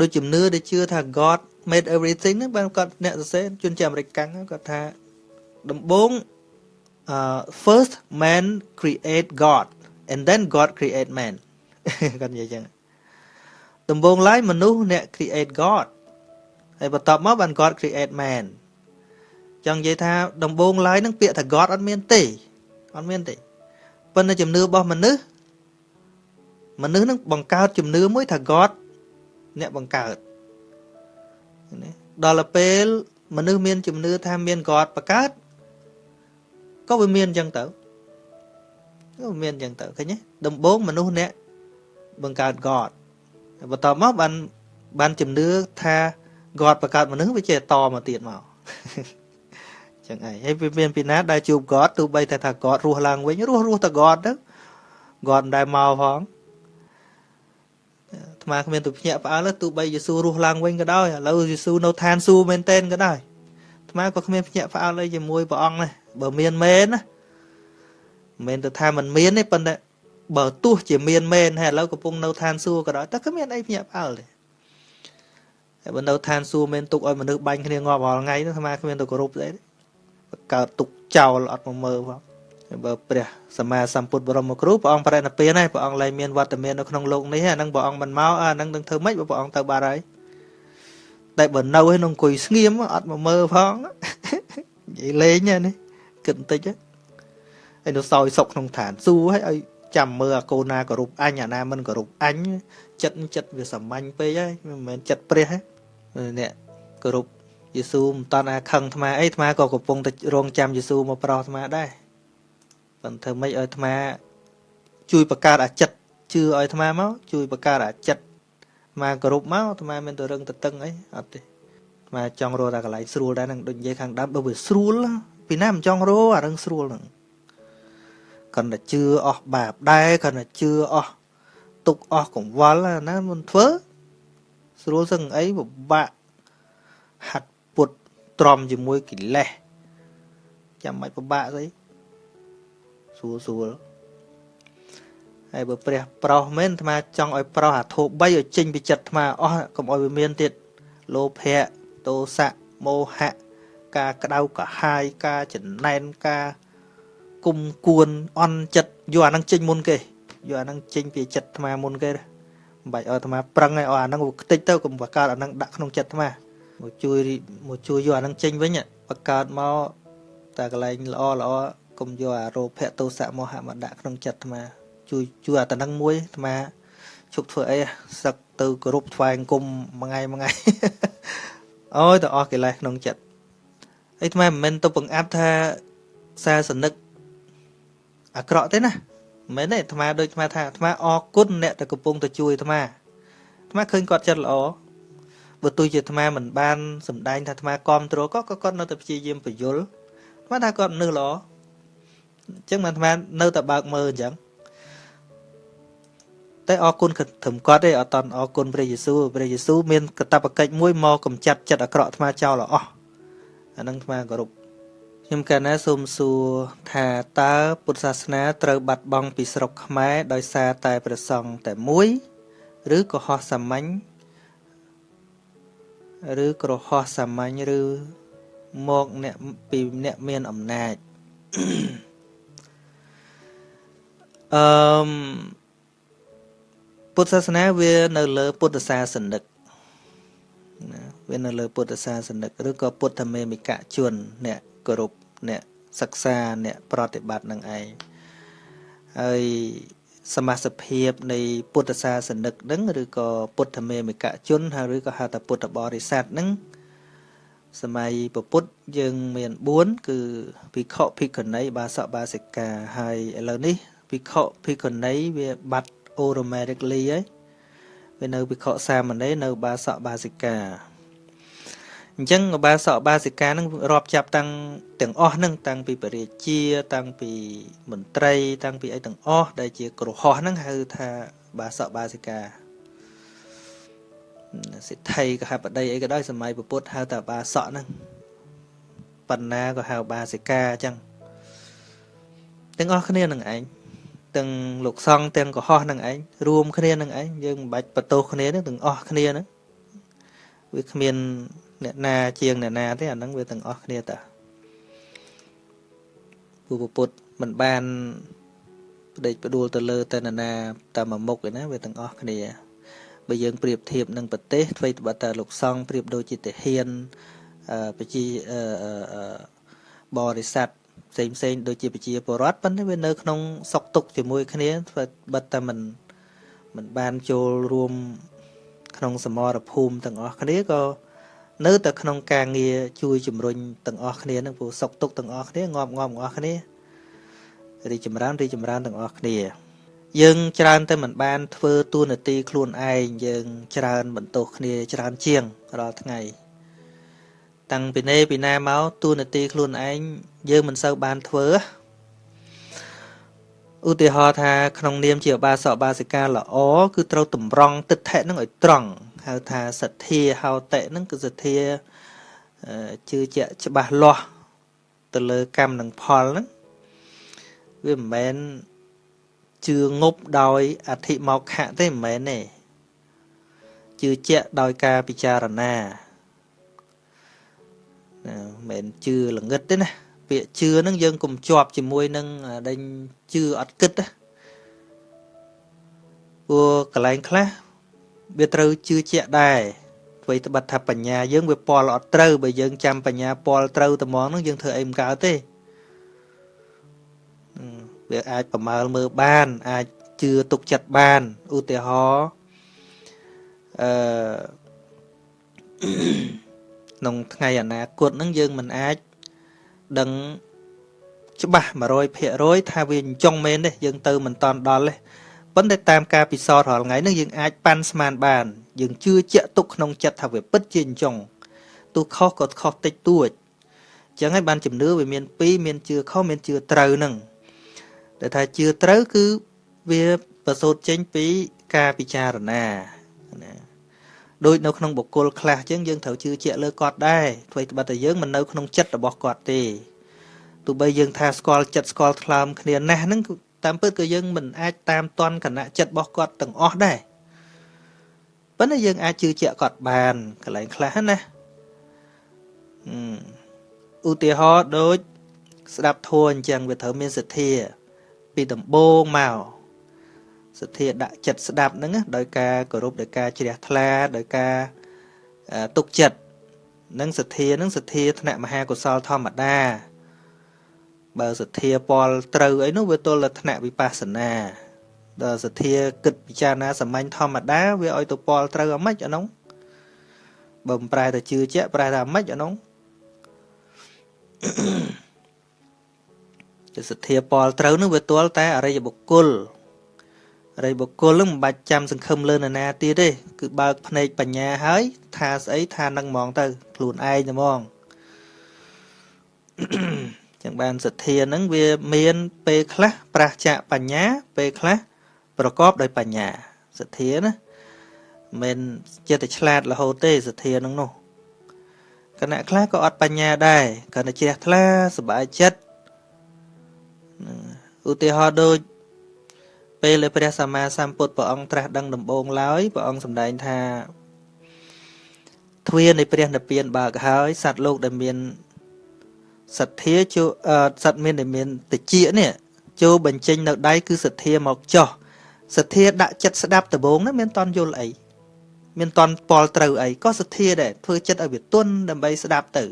ដូចជំនឿដែលជឿថា God made everything ហ្នឹងបានគាត់អ្នកសរសេរជនជាតិអាមេរិកកាំងគាត់ថាដំបូង uh first man create God and then God create man គាត់និយាយចឹង ដំបូងឡើយមនុស្សអ្នក create God ហើយបន្ទាប់មកបាន God create man ចង់និយាយថាដំបូងឡើយនឹងពាក្យថា God អត់មានទេអត់មានទេប៉ុន្តែជំនឿរបស់មនុស្សមនុស្សនឹងបង្កើតជំនឿមួយថា God អ្នកបង្កើតណាដល់ពេលមនុស្សមានជំនឿថាមាន God បង្កើតក៏វាមានអញ្ចឹងទៅក៏មានអញ្ចឹងទៅឃើញទេដំបូងមនុស្សអ្នកបង្កើត God បន្ទាប់មកបានបានជំនឿថា God បង្កើតមនុស្សវាចេះតមកទៀតមកចឹងឯងហើយវាមានពីណាដែលជួប God ទោះបីតែថា God រស់ឡើងវិញរស់រស់តែ God ទៅ God មិនដែលមកផងអាត្មាគ្មានទៅភ្ញាក់ផ្អើលទោះបីយេស៊ូរស់ឡើងវិញក៏ដោយឥឡូវយេស៊ូនៅឋានសួគ៌មែនតែនក៏ដោយអាត្មាក៏គ្មានភ្ញាក់ផ្អើលអីជាមួយព្រះអង្គដែរបើមានមែនណាមិនមែនទៅថាมันមានទេប៉ុន្តែ បើទោះជាមានមែនហើយឥឡូវកំពុងនៅឋានសួគ៌ក៏ដោយតែគ្មានអីភ្ញាក់ផ្អើលទេហើយបើនៅឋានសួគ៌មែនទុកឲ្យមនុស្សបាញ់គ្នាងាប់រាល់ថ្ងៃនោះអាត្មាគ្មានទៅគោរពស្អីទេកើតទុកចោលអត់មកមើលផងបើព្រះសម្មាសម្ពុទ្ធបរមគ្រូព្រះអង្គបរិណិព្វានហើយព្រះអង្គលែងមានវត្តមាននៅក្នុងលោកនេះអានឹងព្រះអង្គមិនមកអានឹងនឹងធ្វើម៉េចបើព្រះអង្គទៅបាត់ហើយតែបើនៅឯនឹងអង្គុយស្ងៀមអត់មកមើលផងនិយាយលេងនេះគិតបន្តិចហើយនៅសោយសុកក្នុងឋានសួគ៌ហើយឲ្យ ចាំមើលអាកូនណាគោរពអញអាណាមិនគោរពអញចិត្តចិត្តវាសាមញ្ញពេកហើយមិនមែនចិត្តព្រះទេអ្នកគោរពយេស៊ូមិនតន់អាខឹងអាត្មាអីអាត្មាក៏កំពុងតែរងចាំយេស៊ូមកប្រោសអាត្មាដែរប៉ុន្តែធ្វើម៉េចឲ្យអាត្មា ជួយបង្កើតអាចិត្តជឿឲ្យអាត្មាមកជួយបង្កើតអាចិត្តអាត្មាគោរពមកអាត្មាមានទៅរឹងទៅតឹងអីអត់ទេអាត្មាចង់រកតែកន្លែងស្រួលដែរនឹងដូចនិយាយខាងដើមបើវាស្រួលពីណាមិនចង់រកអារឹងស្រួលហ្នឹង គាត់តែជឿអស់បាបដែរគាត់តែជឿអស់ទុកអស់កង្វល់ណាមិនធ្វើស្រួលសឹងអីពិបាកហាត់ទ្រាំជាមួយកិលេសចាំមិនពិបាកស្អីស្រួលស្រួលហើយបើព្រះប្រុសមែនអាត្មាចង់ឲ្យប្រុសអាធោ3ឲ្យចេញពីចិត្តអាត្មាអស់កុំឲ្យវាមានទៀតលោភៈទោសៈមោហៈការក្តៅកាហាយការចំណែនការ គុំគួនអន់ចិត្តយកអានឹងចេញមុនគេយកអានឹងចេញពីចិត្តអាត្មាមុនគេមិនបាច់ឲ្យអាត្មាប្រឹងឲ្យអានឹងខ្ទេចទៅកុំបកកើតអានឹងដាក់ក្នុងចិត្តអាត្មាមកជួយមកជួយយកអានឹងចេញវិញបង្កើតមកតែកន្លែងល្អល្អកុំយកអារោភៈទោសៈមោហៈមកដាក់ក្នុងចិត្តអាត្មាជួយជួយអាតនឹងមួយអាត្មាជប់ធ្វើអីសឹកទៅគោរពថ្វាយអង្គមមួយថ្ងៃមួយថ្ងៃអូយទៅអស់កិលេសក្នុងចិត្តអីអាត្មាមិនមែនទៅបង្អាប់ថាសាសនិក អាក្រក់ទេណាមិនមែនទេអាត្មាដូចអាត្មាថាអាត្មាអរគុណអ្នកដែលកំពុងទៅជួយអាត្មាអាត្មាឃើញគាត់ចិត្តល្អបើទោះជាអាត្មាមិនបានសម្ដែងថាអាត្មាគ្រប់គ្រងក៏គាត់នៅតែព្យាយាមបញ្យលអាត្មាថាគាត់មនុស្សល្អអញ្ចឹងអាត្មានៅតែបើកមើលអញ្ចឹងតែអរគុណត្រឹមគាត់ទេអត់តន់អរគុណព្រះយេស៊ូវព្រះយេស៊ូវមានកតបកិច្ចមួយមកកម្ចាត់ចិត្តអាក្រក់អាត្មាចោលអស់អានឹងអាត្មាគោរព ខ្ញុំកាលណាសូមសួរថាតើពុទ្ធសាសនាត្រូវបាត់បង់ពីស្រុកខ្មែរដោយសារតែព្រះសង្ឃតែមួយ ឬក៏ហោះសាមញ្ញឬក្រហោះសាមញ្ញឬមកអ្នកពីអ្នកមានអំណាចអឺពុទ្ធសាសនាវានៅលើពុទ្ធសាសនិកណាវានៅលើពុទ្ធសាសនិកឬក៏ពុទ្ធមេមិកជនអ្នកគោរព អ្នកសិក្សាអ្នកប្រតិបត្តិនឹងឯងហើយសមាសភាពនៃពុទ្ធសាសនិកនឹងឬក៏ពុទ្ធមេមិកជនហើយឬក៏ហៅថាពុទ្ធបរិស័ទនឹងសម័យពពុទ្ធយើងមាន4គឺភិក្ខុភិក្ខុនីបាសកបាសិកាហើយឥឡូវនេះភិក្ខុភិក្ខុនីវាបាត់ automatically ហើយវានៅភិក្ខុសាមណេរនៅបាសកបាសិកា អញ្ចឹងបាសកបាសិកានឹងរាប់ចាប់តាំងទាំងអស់នឹងតាំងពីបរិជា តាំងពីមន្ត្រី តាំងពីអីទាំងអស់ដែលជាក្រហោះនឹងហៅថាបាសកបាសិកាសិទ្ធិកហបតីអីក៏ដោយសម័យពុទ្ធហៅថាបាសកហ្នឹងបណ្ណាក៏ហៅបាសិកាអញ្ចឹងទាំងអស់គ្នានឹងឯងទាំងលោកសង្ឃទាំងកុហកនឹងឯងរួមគ្នានឹងឯងយើងមិនបាច់បន្ទោសគ្នានឹងទាំងអស់គ្នាហ្នឹងវាគ្មាន អ្នកណាជាងអ្នកណាទេអាហ្នឹងវាទាំងអស់គ្នាតាពូពុទ្ធមិនបានបដិបដួលទៅលើតែនរណាតែមួយមុខឯណាវាទាំងអស់គ្នាបើយើងប្រៀបធៀបនឹងប្រទេសអ្វីត្បិតតែលោកសង្ឃប្រៀបដូចជាទាហានប្រជាបរិស័ទផ្សេងផ្សេងដូចជាប្រជាពលរដ្ឋប៉ុន្តែវានៅក្នុងសុកទុកជាមួយគ្នាបិទតែមិនមិនបានចូលរួមក្នុងសមរភូមិទាំងអស់គ្នាក៏ នៅតែក្នុងការងារជួយជំរុញទាំងអស់គ្នានឹងព្រោះសុកទុកទាំងអស់គ្នាងាប់ងាប់ទាំងអស់គ្នារីចម្រើនរីចម្រើនទាំងអស់គ្នា យើងច្រើនតែមិនបានធ្វើទួនាទីខ្លួនឯងយើងច្រើនបន្ទោសគ្នាច្រើនជាងរាល់ថ្ងៃ តាំងពីនេះពីណាមកទួនាទីខ្លួនឯងយើងមិនសូវបានធ្វើឧទាហរណ៍ថាក្នុងនាមជាបាសកបាសិកាល្អគឺត្រូវតម្រង់ទិដ្ឋិនឹងឲ្យត្រង់ ហៅថាសទ្ធាហោតិនឹងគឺសទ្ធាជឿជាក់ច្បាស់លាស់ទៅលើកម្មនិងផលហ្នឹងវាមិនមែនជឿងប់ដោយអធិមកខៈទេមិនមែនទេជឿជាក់ដោយការពិចារណាណាមិនមែនជឿល្ងឹតទេណាពាក្យជឿហ្នឹងយើងកុំជាប់ជាមួយនឹងដេញជឿអត់គិតណាព្រោះកន្លែងខ្លះ វាត្រូវជឿជាក់ដែរអ្វីត្បិតថាបញ្ញាយើងវាពលអត់ត្រូវបើយើងចាំបញ្ញាពលត្រូវត្មងហ្នឹងយើងធ្វើអីមិនកើតទេវាអាចប្រមើលមើលបាន អាចជឿទុកចិត្តបានឧទាហរណ៍អឺក្នុងថ្ងៃអនាគតហ្នឹងយើងមិនអាចដឹងច្បាស់100%ថាវាអញ្ចឹងមែនទេយើងទៅមិនតាន់ដល់ទេ ប៉ុន្តែតាមការពិសោធន៍រាល់ថ្ងៃហ្នឹងយើងអាចប៉ាន់ស្មានបាន យើងជឿជាក់ទុកក្នុងចិត្តថាវាពិតជាអញ្ចឹងទោះខុសក៏ខុសតិចតួចអញ្ចឹងហើយបានជំនឿវាមានពីរមានជឿខុសមានជឿត្រូវហ្នឹងដែលថាជឿត្រូវគឺវាប្រសូតចេញពីការពិចារណាណាដូចនៅក្នុងបុគ្គលខ្លះអញ្ចឹងយើងត្រូវជឿជាក់លើគាត់ដែរអ្វីត្បិតតែយើងមិននៅក្នុងចិត្តរបស់គាត់ទេទោះបីយើងថាស្គាល់ចិត្តស្គាល់ថ្លើមគ្នាណាស់ហ្នឹង តាមពិតក៏យើងមិនអាចតាមតន់គណៈចិត្តរបស់គាត់ទាំងអស់ដែរប៉ុន្តែយើងអាចជឿជាក់គាត់បានកន្លែងខ្លះណាឧទាហរណ៍ដូចស្ដាប់ធัวអញ្ចឹងវាត្រូវមានសទ្ធា ពីដំបូងមកសទ្ធាដាក់ចិត្តស្ដាប់ហ្នឹងដោយការគោរពដោយការជ្រះថ្លាដោយការទុកចិត្តនឹងសទ្ធានឹងសទ្ធាថ្នាក់មហាកុសលធម្មតា បើសទ្ធាពលត្រូវអីនោះវាទល់តែថ្នាក់វិបស្សនាដល់សទ្ធាគិតពិចារណាសាមញ្ញធម្មតាវាឲ្យទៅពលត្រូវអាម៉េចអានោះបើមិនប្រែទៅជឿជាក់ប្រែថាអាម៉េចអានោះជាសទ្ធាពលត្រូវនឹងវាទល់តែអរិយបុគ្គលអរិយបុគ្គលនឹងមិនបាច់ចាំសង្ឃឹមលើនរណាទៀតទេគឺបើកភ្នែកបញ្ញាហើយថាស្អីថានឹងហ្មងទៅ ខ្លួនឯងតែហ្មង ចឹងបានសទ្ធានឹងវាមានពេលខ្លះប្រះចាកបញ្ញា ពេលខ្លះប្រកបដោយបញ្ញាសទ្ធាណាមិនចិត្តតែឆ្លាតរហូតទេសទ្ធានឹងនោះគណៈខ្លះក៏អត់បញ្ញាដែរគ្រាន់តែជ្រះថ្លាសบายចិត្តឧទាហរណ៍ដូចពេលព្រះសម្មាសម្ពុទ្ធព្រះអង្គត្រាស់ដឹងដំបូងឡើយព្រះអង្គសម្ដែងថាទ្វារនៃព្រះនិព្វានបើកហើយសត្វលោកដែលមាន សទ្ធាចូលសត្វមានដែលមានតិចនេះចូលបញ្ចេញនៅដៃគឺសទ្ធាមកចោះសទ្ធាដាក់ចិត្តស្ដាប់ដំបូងហ្នឹងមានតន់យល់អីមានតន់ពលត្រូវអីក៏សទ្ធាដែរធ្វើចិត្តឲ្យវាទន់ដើម្បីស្ដាប់ទៅ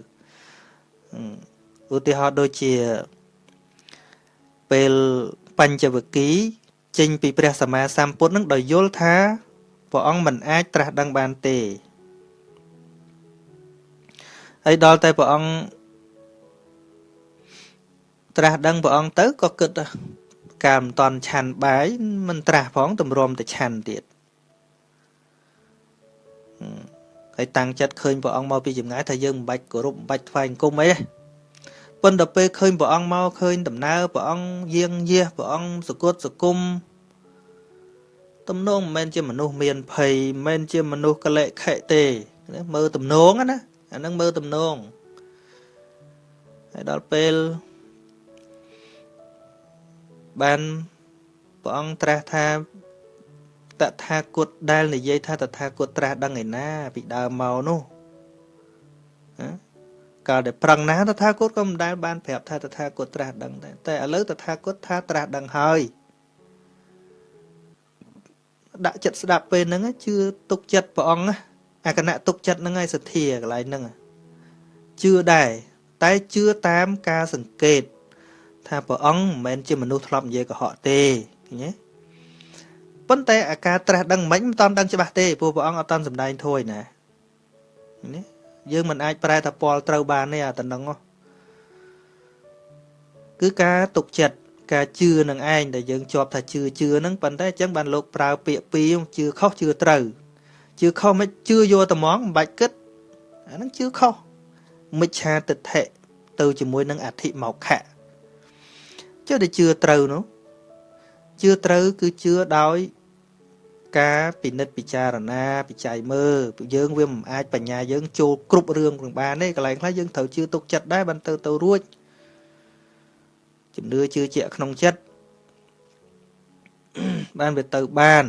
ឧទាហរណ៍ដូចជាពេលបញ្ចវគិចេញពីព្រះសម្មាសម្ពុទ្ធនឹងដោយយល់ថាព្រះអង្គមិនអាចត្រាស់ដឹងបានទេហើយដល់តែព្រះអង្គ ត្រាស់ដឹងព្រះអង្គទៅក៏គិតការមិនតន់ឆាន់បាយមិនត្រាស់ផងទម្រាំតែឆាន់ទៀតហើយតាំងចិត្តឃើញព្រះអង្គមកពីចម្ងាយថាយើងមិនបាច់គោរពមិនបាច់ថ្វាយអង្គមអីទេប៉ុន្តែពេលឃើញព្រះអង្គមកឃើញដំណើរព្រះអង្គយាងយាសព្រះអង្គសគុតសគុំទំនងមិនមែនជាមនុស្សមានភ័យមិនមែនជាមនុស្សកលិខិទេមើលទំនងណាអាហ្នឹងមើលទំនងហើយដល់ពេល បានព្រះអង្គត្រាស់ថាតថាគតដែលនិយាយថាតថាគតត្រាស់ដឹងឯណា ពីដើមមកនោះណាកាលដែលប្រឹងណាតថាគតក៏មិនដែលបានប្រាប់ថាតថាគតត្រាស់ដឹងដែរតែឥឡូវតថាគតថាត្រាស់ដឹងហើយដាក់ចិត្តស្ដាប់ពេលហ្នឹងជឿទុកចិត្តព្រះអង្គអាគណៈទុកចិត្តហ្នឹងឯងសទ្ធាកន្លែងហ្នឹងជឿដែរតែជឿតាមការសង្កេត ថាព្រះអង្គមិនមែនជាមនុស្សធ្លាប់និយាយកុហកទេឃើញទេប៉ុន្តែអាការត្រាស់ដឹងមិនមិនតាន់ដឹងច្បាស់ទេព្រោះព្រះអង្គអត់តាន់សម្ដែងធួយណានេះយើងមិនអាចប្រែថាពលត្រូវបានទេអាតំណឹងគឺការទុកចិត្តការជឿនឹងឯងដែលយើងជាប់ថាជឿជឿហ្នឹងប៉ុន្តែអញ្ចឹងបានលោកប្រើពាក្យពីរជឿខុសជឿត្រូវជឿខុសមិនជឿយកត្មងមិនបាច់គិតអាហ្នឹងជឿខុសមិច្ឆាទិដ្ឋិទៅជាមួយនឹងអធិមកខៈ ចុះតែជឿត្រូវនោះជឿត្រូវគឺជឿដោយការពិនិត្យពិចារណាពិច័យមើលយើងវាមិនអាចបញ្ញាយើងចូលគ្រប់រឿងទាំងបានទេកន្លែងខ្លះយើងត្រូវជឿទុកចិត្តដែរបានទៅទៅរួចជំនឿជឿជាក់ក្នុងចិត្តបានវាទៅបាន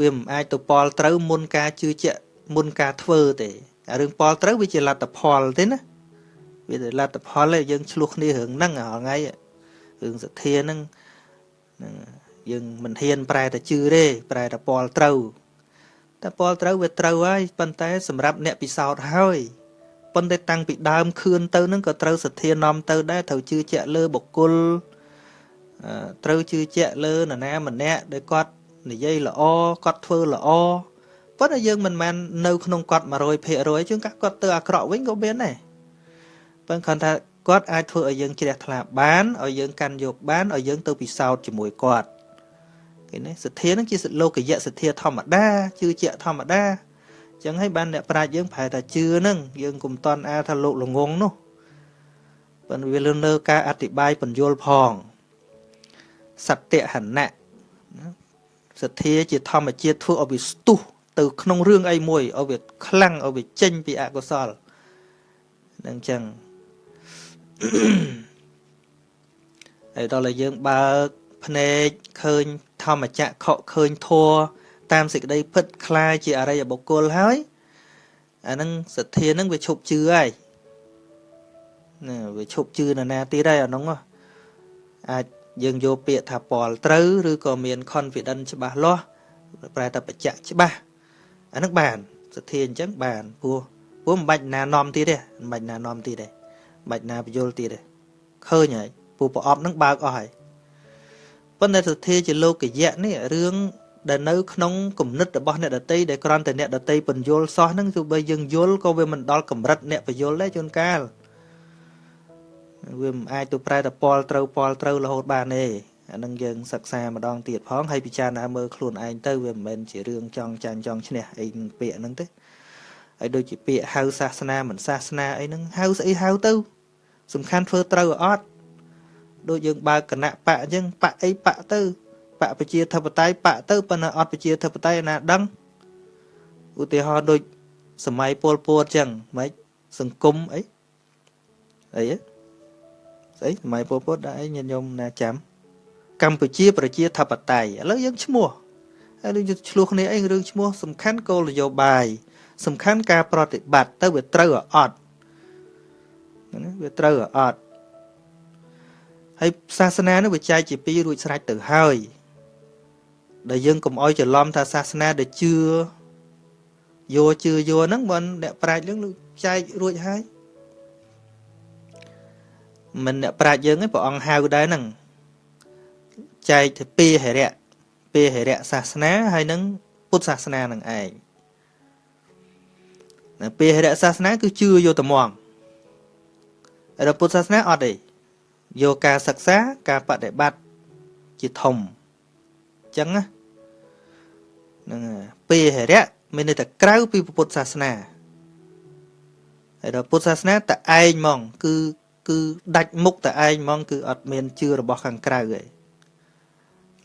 វាមិនអាចទៅពលត្រូវមុនការជឿជាក់មុនការធ្វើទេអារឿងពលត្រូវវាជាលទ្ធផលទេណា វាជាលទ្ធផលទេយើងឆ្លោះគ្នារឿងហ្នឹងរាល់ថ្ងៃរឿងសទ្ធាហ្នឹងហ្នឹងយើងមិនហ៊ានប្រែតែជឿទេប្រែតែពលត្រូវតែពលត្រូវវាត្រូវហើយប៉ុន្តែសម្រាប់អ្នកពិសោធន៍ហើយប៉ុន្តែតាំងពីដើមខឿនទៅនឹងក៏ត្រូវសទ្ធានាំទៅដែរត្រូវជឿជាក់លើបុគ្គលត្រូវជឿជាក់លើនរណាម្នាក់ដែលគាត់និយាយល្អគាត់ធ្វើល្អប៉ុន្តែយើងមិនមែននៅក្នុងគាត់100%ជាងគាត់ទៅអាក្រក់វិញក៏មានដែរ ប៉ុន្តែគាត់ថាគាត់អាចធ្វើឲ្យយើងជ្រះថ្លាបានឲ្យយើងកាន់យកបានឲ្យយើងទៅពិសោធន៍ជាមួយគាត់ឃើញទេសទ្ធានឹងជាលោកយៈសទ្ធាធម្មតាជឿជាក់ធម្មតាចឹងហើយបានអ្នកប្រាជ្ញយើងប្រែថាជឿហ្នឹងយើងកុំតន់អាថាលោកល្ងងនោះប៉ុន្តែវាលើនៅការអธิบายបញ្យលផងសត្យហណៈសទ្ធាជាធម្មជាតិធ្វើឲ្យវាស្ទុះទៅក្នុងរឿងអីមួយឲ្យវាខ្លាំងឲ្យវាចេញពីអកុសលនឹងចឹង ហើយដល់តែយើងបើកភ្នែកឃើញធម្មចក្រខកឃើញធัวតាមសេចក្តីពិតคล้ายជាអរិយបុគ្គលហើយអានឹងសទ្ធានឹងវាឈប់ជឿហើយណាវាឈប់ជឿនរណាទៀតហើយអានោះអាចយើងយកពាក្យថាពលត្រូវឬក៏មាន confidence ច្បាស់លាស់ប្រែថាបច្ចៈច្បាស់អានឹងបានសទ្ធាអញ្ចឹងបានព្រោះព្រោះមិនបាច់ណានាំទៀតទេមិនបាច់ណានាំទៀតទេមិន បាច់ណាបញ្យលទៀតទេឃើញហើយព្រោះប្រអប់នឹងបើកអស់ហើយប៉ុន្តែសទ្ធាជាលោកយៈនេះរឿងដែលនៅក្នុងគំនិតរបស់អ្នកដតីដែលគ្រាន់តែអ្នកដតីបញ្យលសោះហ្នឹងទោះបីយើងយល់ក៏វាមិនដល់កម្រិតអ្នកបញ្យលដែរជួនកាលវាមិនអាចទៅប្រែតពលត្រូវពលត្រូវរហូតបានទេអានឹងយើងសិក្សាម្ដងទៀតផងហើយពិចារណាមើលខ្លួនឯងទៅវាមិនមែនជារឿងចង់ចាញ់ចង់ឈ្នះអីពាក្យហ្នឹងទេ ហើយដូចជាពាក្យហៅសាសនាមិនសាសនាអីហ្នឹងហៅស្អីហៅទៅ សំខាន់ធ្វើត្រូវអត់ដូចយើងបើកគណៈបកអញ្ចឹងបកអីបកទៅបកប្រជាធិបតេយ្យបកទៅប៉ុន្តែអត់ប្រជាធិបតេយ្យណាដឹងឧទាហរណ៍ដូចសម័យពលពតអញ្ចឹងម៉េចសង្គមអីអីស្អីសម័យពលពតដាក់អីញាតិញោមណាចាំកម្ពុជាប្រជាធិបតេយ្យឥឡូវយើងឈ្មោះហើយយើងឆ្លោះគ្នាអីរឿងឈ្មោះសំខាន់គោលនយោបាយ សំខាន់ការប្រតិបត្តិទៅវាត្រូវអត់វាត្រូវអត់ហើយសាសនានោះវាចែកជាពីររួចស្រេចទៅហើយដែលយើងកុំអោយច្រឡំថាសាសនាដែលជឿយោជឿយោហ្នឹងបើអ្នកប្រាជ្ញនឹងចែករួចហើយមិនអ្នកប្រាជ្ញយើងឯងព្រះអង្គហៅដែរហ្នឹងចែកទៅពីហិរៈពីហិរៈសាសនាហើយនឹងពុទ្ធសាសនានឹងឯងនៅ ពីហិរៈសាសនាគឺជឿយកត្មងហើយពុទ្ធសាសនាអត់ទេយកការសិក្សាការបដិបត្តិជាធំចឹងណាហ្នឹងពេហរៈមានន័យថាក្រៅពីពុទ្ធសាសនាហើយដល់ពុទ្ធសាសនាតឯងហ្មង គឺគឺដាច់មុខតឯងហ្មង គឺអត់មានជឿរបស់ខាងក្រៅទេ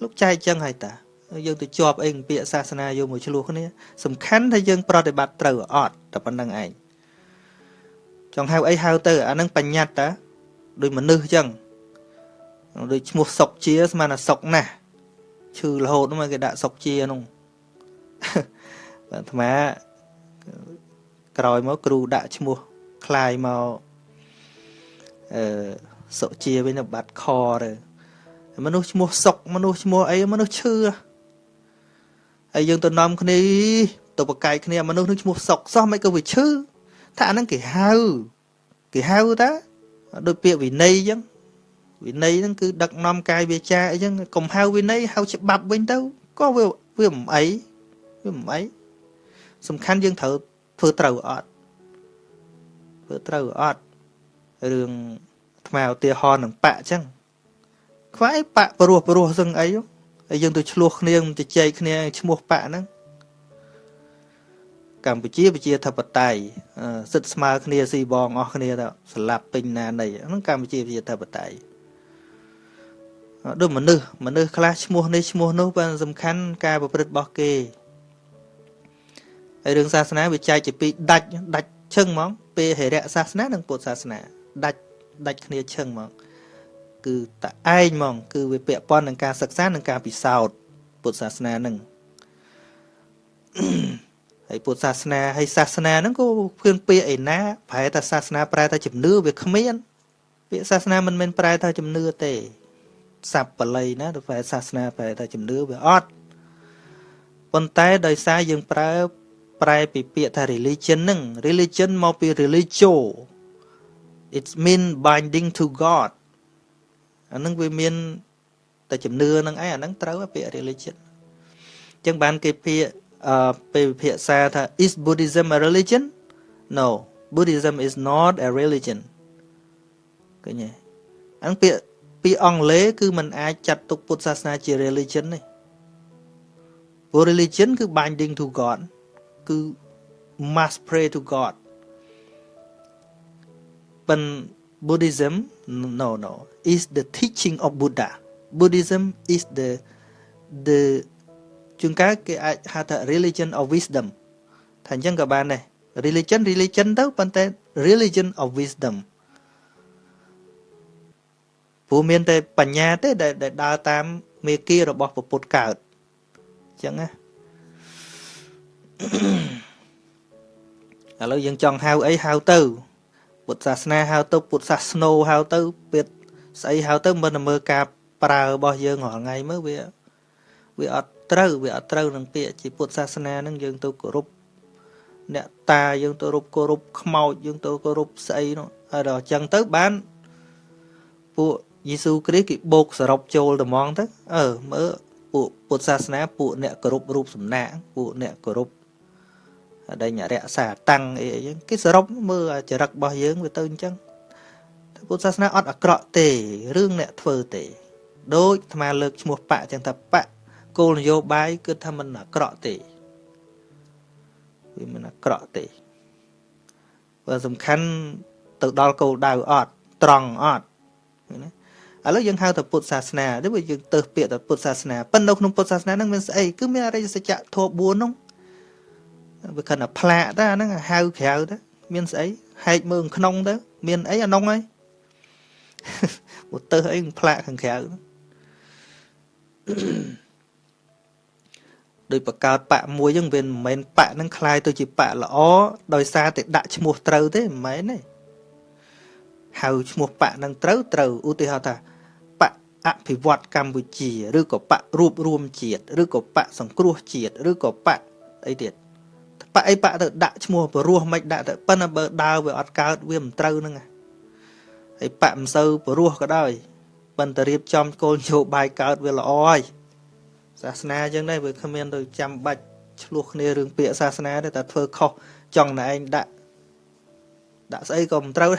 លោកចែកចឹងហើយតា យើងទៅជាប់អីពាក្យសាសនាយកមកឆ្លោះគ្នាសំខាន់ថាយើង ប្រតិបត្តិត្រូវអត់តែប៉ុណ្្នឹងឯងចង់ហៅអីហៅទៅអានឹងបញ្ញត្តិតាដូចមនុស្សចឹងដូចឈ្មោះសុកជាស្មានថាសុកណាស់ឈឺរហូតមកគេដាក់សុកជានោះអាត្មាក្រោយមកគ្រូដាក់ឈ្មោះคลายមកអឺសុជាវិញបាត់ខទៅមនុស្សឈ្មោះសុកមនុស្សឈ្មោះអីមនុស្សឈឺ ហើ យយើងទៅនាំគ្នាទៅបកាយគ្នាមនុស្សនឹងឈ្មោះសុកសោះមិនក៏វាឈឺថាអាហ្នឹងគេហៅគេហៅតាដូចពាក្យវិន័យអញ្ចឹងវិន័យហ្នឹងគឺដឹកនាំកាយវាចាអីចឹងកុំហៅវិន័យហៅច្បាប់វិញទៅក៏វាវាមិនអីវាមិនអីសំខាន់យើងត្រូវធ្វើត្រូវអត់ធ្វើត្រូវអត់រឿងថ្មឧទាហរណ៍នឹងបាក់អញ្ចឹងខ្វាយបាក់ព្រោះព្រោះសឹងអីហើ យយើងទៅឆ្លោះគ្នាទៅចែកគ្នាឈ្មោះបាក់ហ្នឹងកម្ពុជាប្រជាធិបតេយ្យសិទ្ធស្មើគ្នាស៊ីបងអស់គ្នាទៅស្លាប់ពេញណានៃហ្នឹងកម្ពុជាប្រជាធិបតេយ្យដូចមនុស្សមនុស្សខ្លះឈ្មោះនេះឈ្មោះនោះបានសំខាន់ការប្រព្រឹត្តរបស់គេហើយរឿងសាសនាវាចែកជាពីរដាច់ដាច់ឈឹងហ្មងពេលហិរៈសាសនានិងពុទ្ធសាសនាដាច់ដាច់គ្នាឈឹងហ្មង គឺតឯងហ្មង គឺវាពាក់ព័ន្ធនឹងការសិក្សានិងការពិសោធន៍ពុទ្ធសាសនានឹងហើយពុទ្ធសាសនាហើយសាសនាហ្នឹងក៏ភឿនពាក្យឯណាប្រែថាសាសនាប្រែថាជំនឿវាគ្មានពាក្យសាសនាមិនមែនប្រែថាជំនឿទេសັບបល័យណាទៅប្រែសាសនាប្រែថាជំនឿវាអត់ប៉ុន្តែដោយសារយើងប្រើ ប្រែពីពាក្យថា religion ហ្នឹង religion មកពី religio it's mean binding to god អាហ្នឹងវាមានតែជំនឿហ្នឹងឯងអាហ្នឹងត្រូវពាក្យ religion អញ្ចឹងបានគេពាក្យអឺពេលវិភាសាថា is buddhism a religion no buddhism is not a religion ឃើញទេអាហ្នឹងពាក្យពីអង់គ្លេសគឺมันអាចចាត់ទុកពុទ្ធសាសនាជា religion ទេព្រោះ religion គឺ binding to god គឺ must pray to god ប៉ុន្តែ Buddhism no no is the teaching of Buddha Buddhism is the the ជួនកាលគេអាចហៅថា religion of wisdom ថាអញ្ចឹងក៏បានដែរ religion religion ទៅប៉ុន្តែ religion of wisdom ព្រោះមានតែបញ្ញាទេដែលដើរតាមមេគារបស់ពុទ្ធកើតអញ្ចឹងណាឥឡូវយើងចង់ហៅអីហៅទៅ ពុទ្ធសាសនាហៅទៅពុទ្ធសាសនោហៅទៅពាក្យស្អីហៅទៅមិនមើលការប្រើរបស់យើងរាល់ថ្ងៃមើលវាវាអត់ត្រូវវាអត់ត្រូវនឹងពាក្យជាពុទ្ធសាសនានឹងយើងទៅគោរពអ្នកតាយើងទៅរົບគោរពខ្មោចយើងទៅគោរពស្អីនោះហើយដល់អញ្ចឹងទៅបានពួកយេស៊ូគ្រីស្ទគេបោកសរុបចូលត្មងទៅអឺមើលពួកពុទ្ធសាសនាពួកអ្នកគោរពរូបសំណាកពួកអ្នកគោរព ដែលរក្សាតាំងអីអញ្ចឹងគេសរុបមើលចរិតរបស់យើងវាទៅអញ្ចឹងពុទ្ធសាសនាអត់អាក្រក់ទេរឿងអ្នកធ្វើទេដូចអាត្មាលើកឈ្មោះបកអញ្ចឹងថាបកគោលនយោបាយគឺថាមិនអាក្រក់ទេវាមិនអាក្រក់ទេបើសំខាន់ទៅដល់គោលដៅអត់ត្រង់អត់ណាឥឡូវយើងហៅថាពុទ្ធសាសនាដូចយើងទៅពាក្យថាពុទ្ធសាសនាប៉ុន្តែនៅក្នុងពុទ្ធសាសនាហ្នឹងមានស្អីគឺមានអរិយសច្ចៈធម៌4ហ្នឹង វាខិនតែផ្លាកទៅអាហ្នឹងហៅក្រៅទៅមានស្អីហែកមើលក្នុងទៅមានអីអានោះហើយមកទៅអីផ្លាកខាងក្រៅដោយបកកើតបៈមួយហ្នឹងវាមិនមែនបៈហ្នឹងคล้ายទៅជាបៈល្អដោយសារតែដាក់ឈ្មោះត្រូវទេមិនមែនទេហៅឈ្មោះបៈហ្នឹងត្រូវត្រូវឧទាហរណ៍ថាបៈអភិវឌ្ឍកម្ពុជាឬក៏បៈរួបរวมជាតិឬក៏បៈសង្គ្រោះជាតិឬក៏បៈអីទៀត បៈអីបៈទៅដាក់ឈ្មោះបរោះមិនដាក់ទៅប៉ុន្តែបើដើរវាអត់កើតវាមិនត្រូវហ្នឹងហើយបៈមិនសូវបរោះក៏ដោយប៉ុន្តែរៀបចំគោលនយោបាយកើតវាល្អហើយសាសនាចឹងដែរវាគ្មានទៅចាំបាច់ឆ្លោះគ្នារឿងពាក្យសាសនាទេតែធ្វើខុសចង់តែឯងដាក់ដាក់ស្អីក៏មិនត្រូវ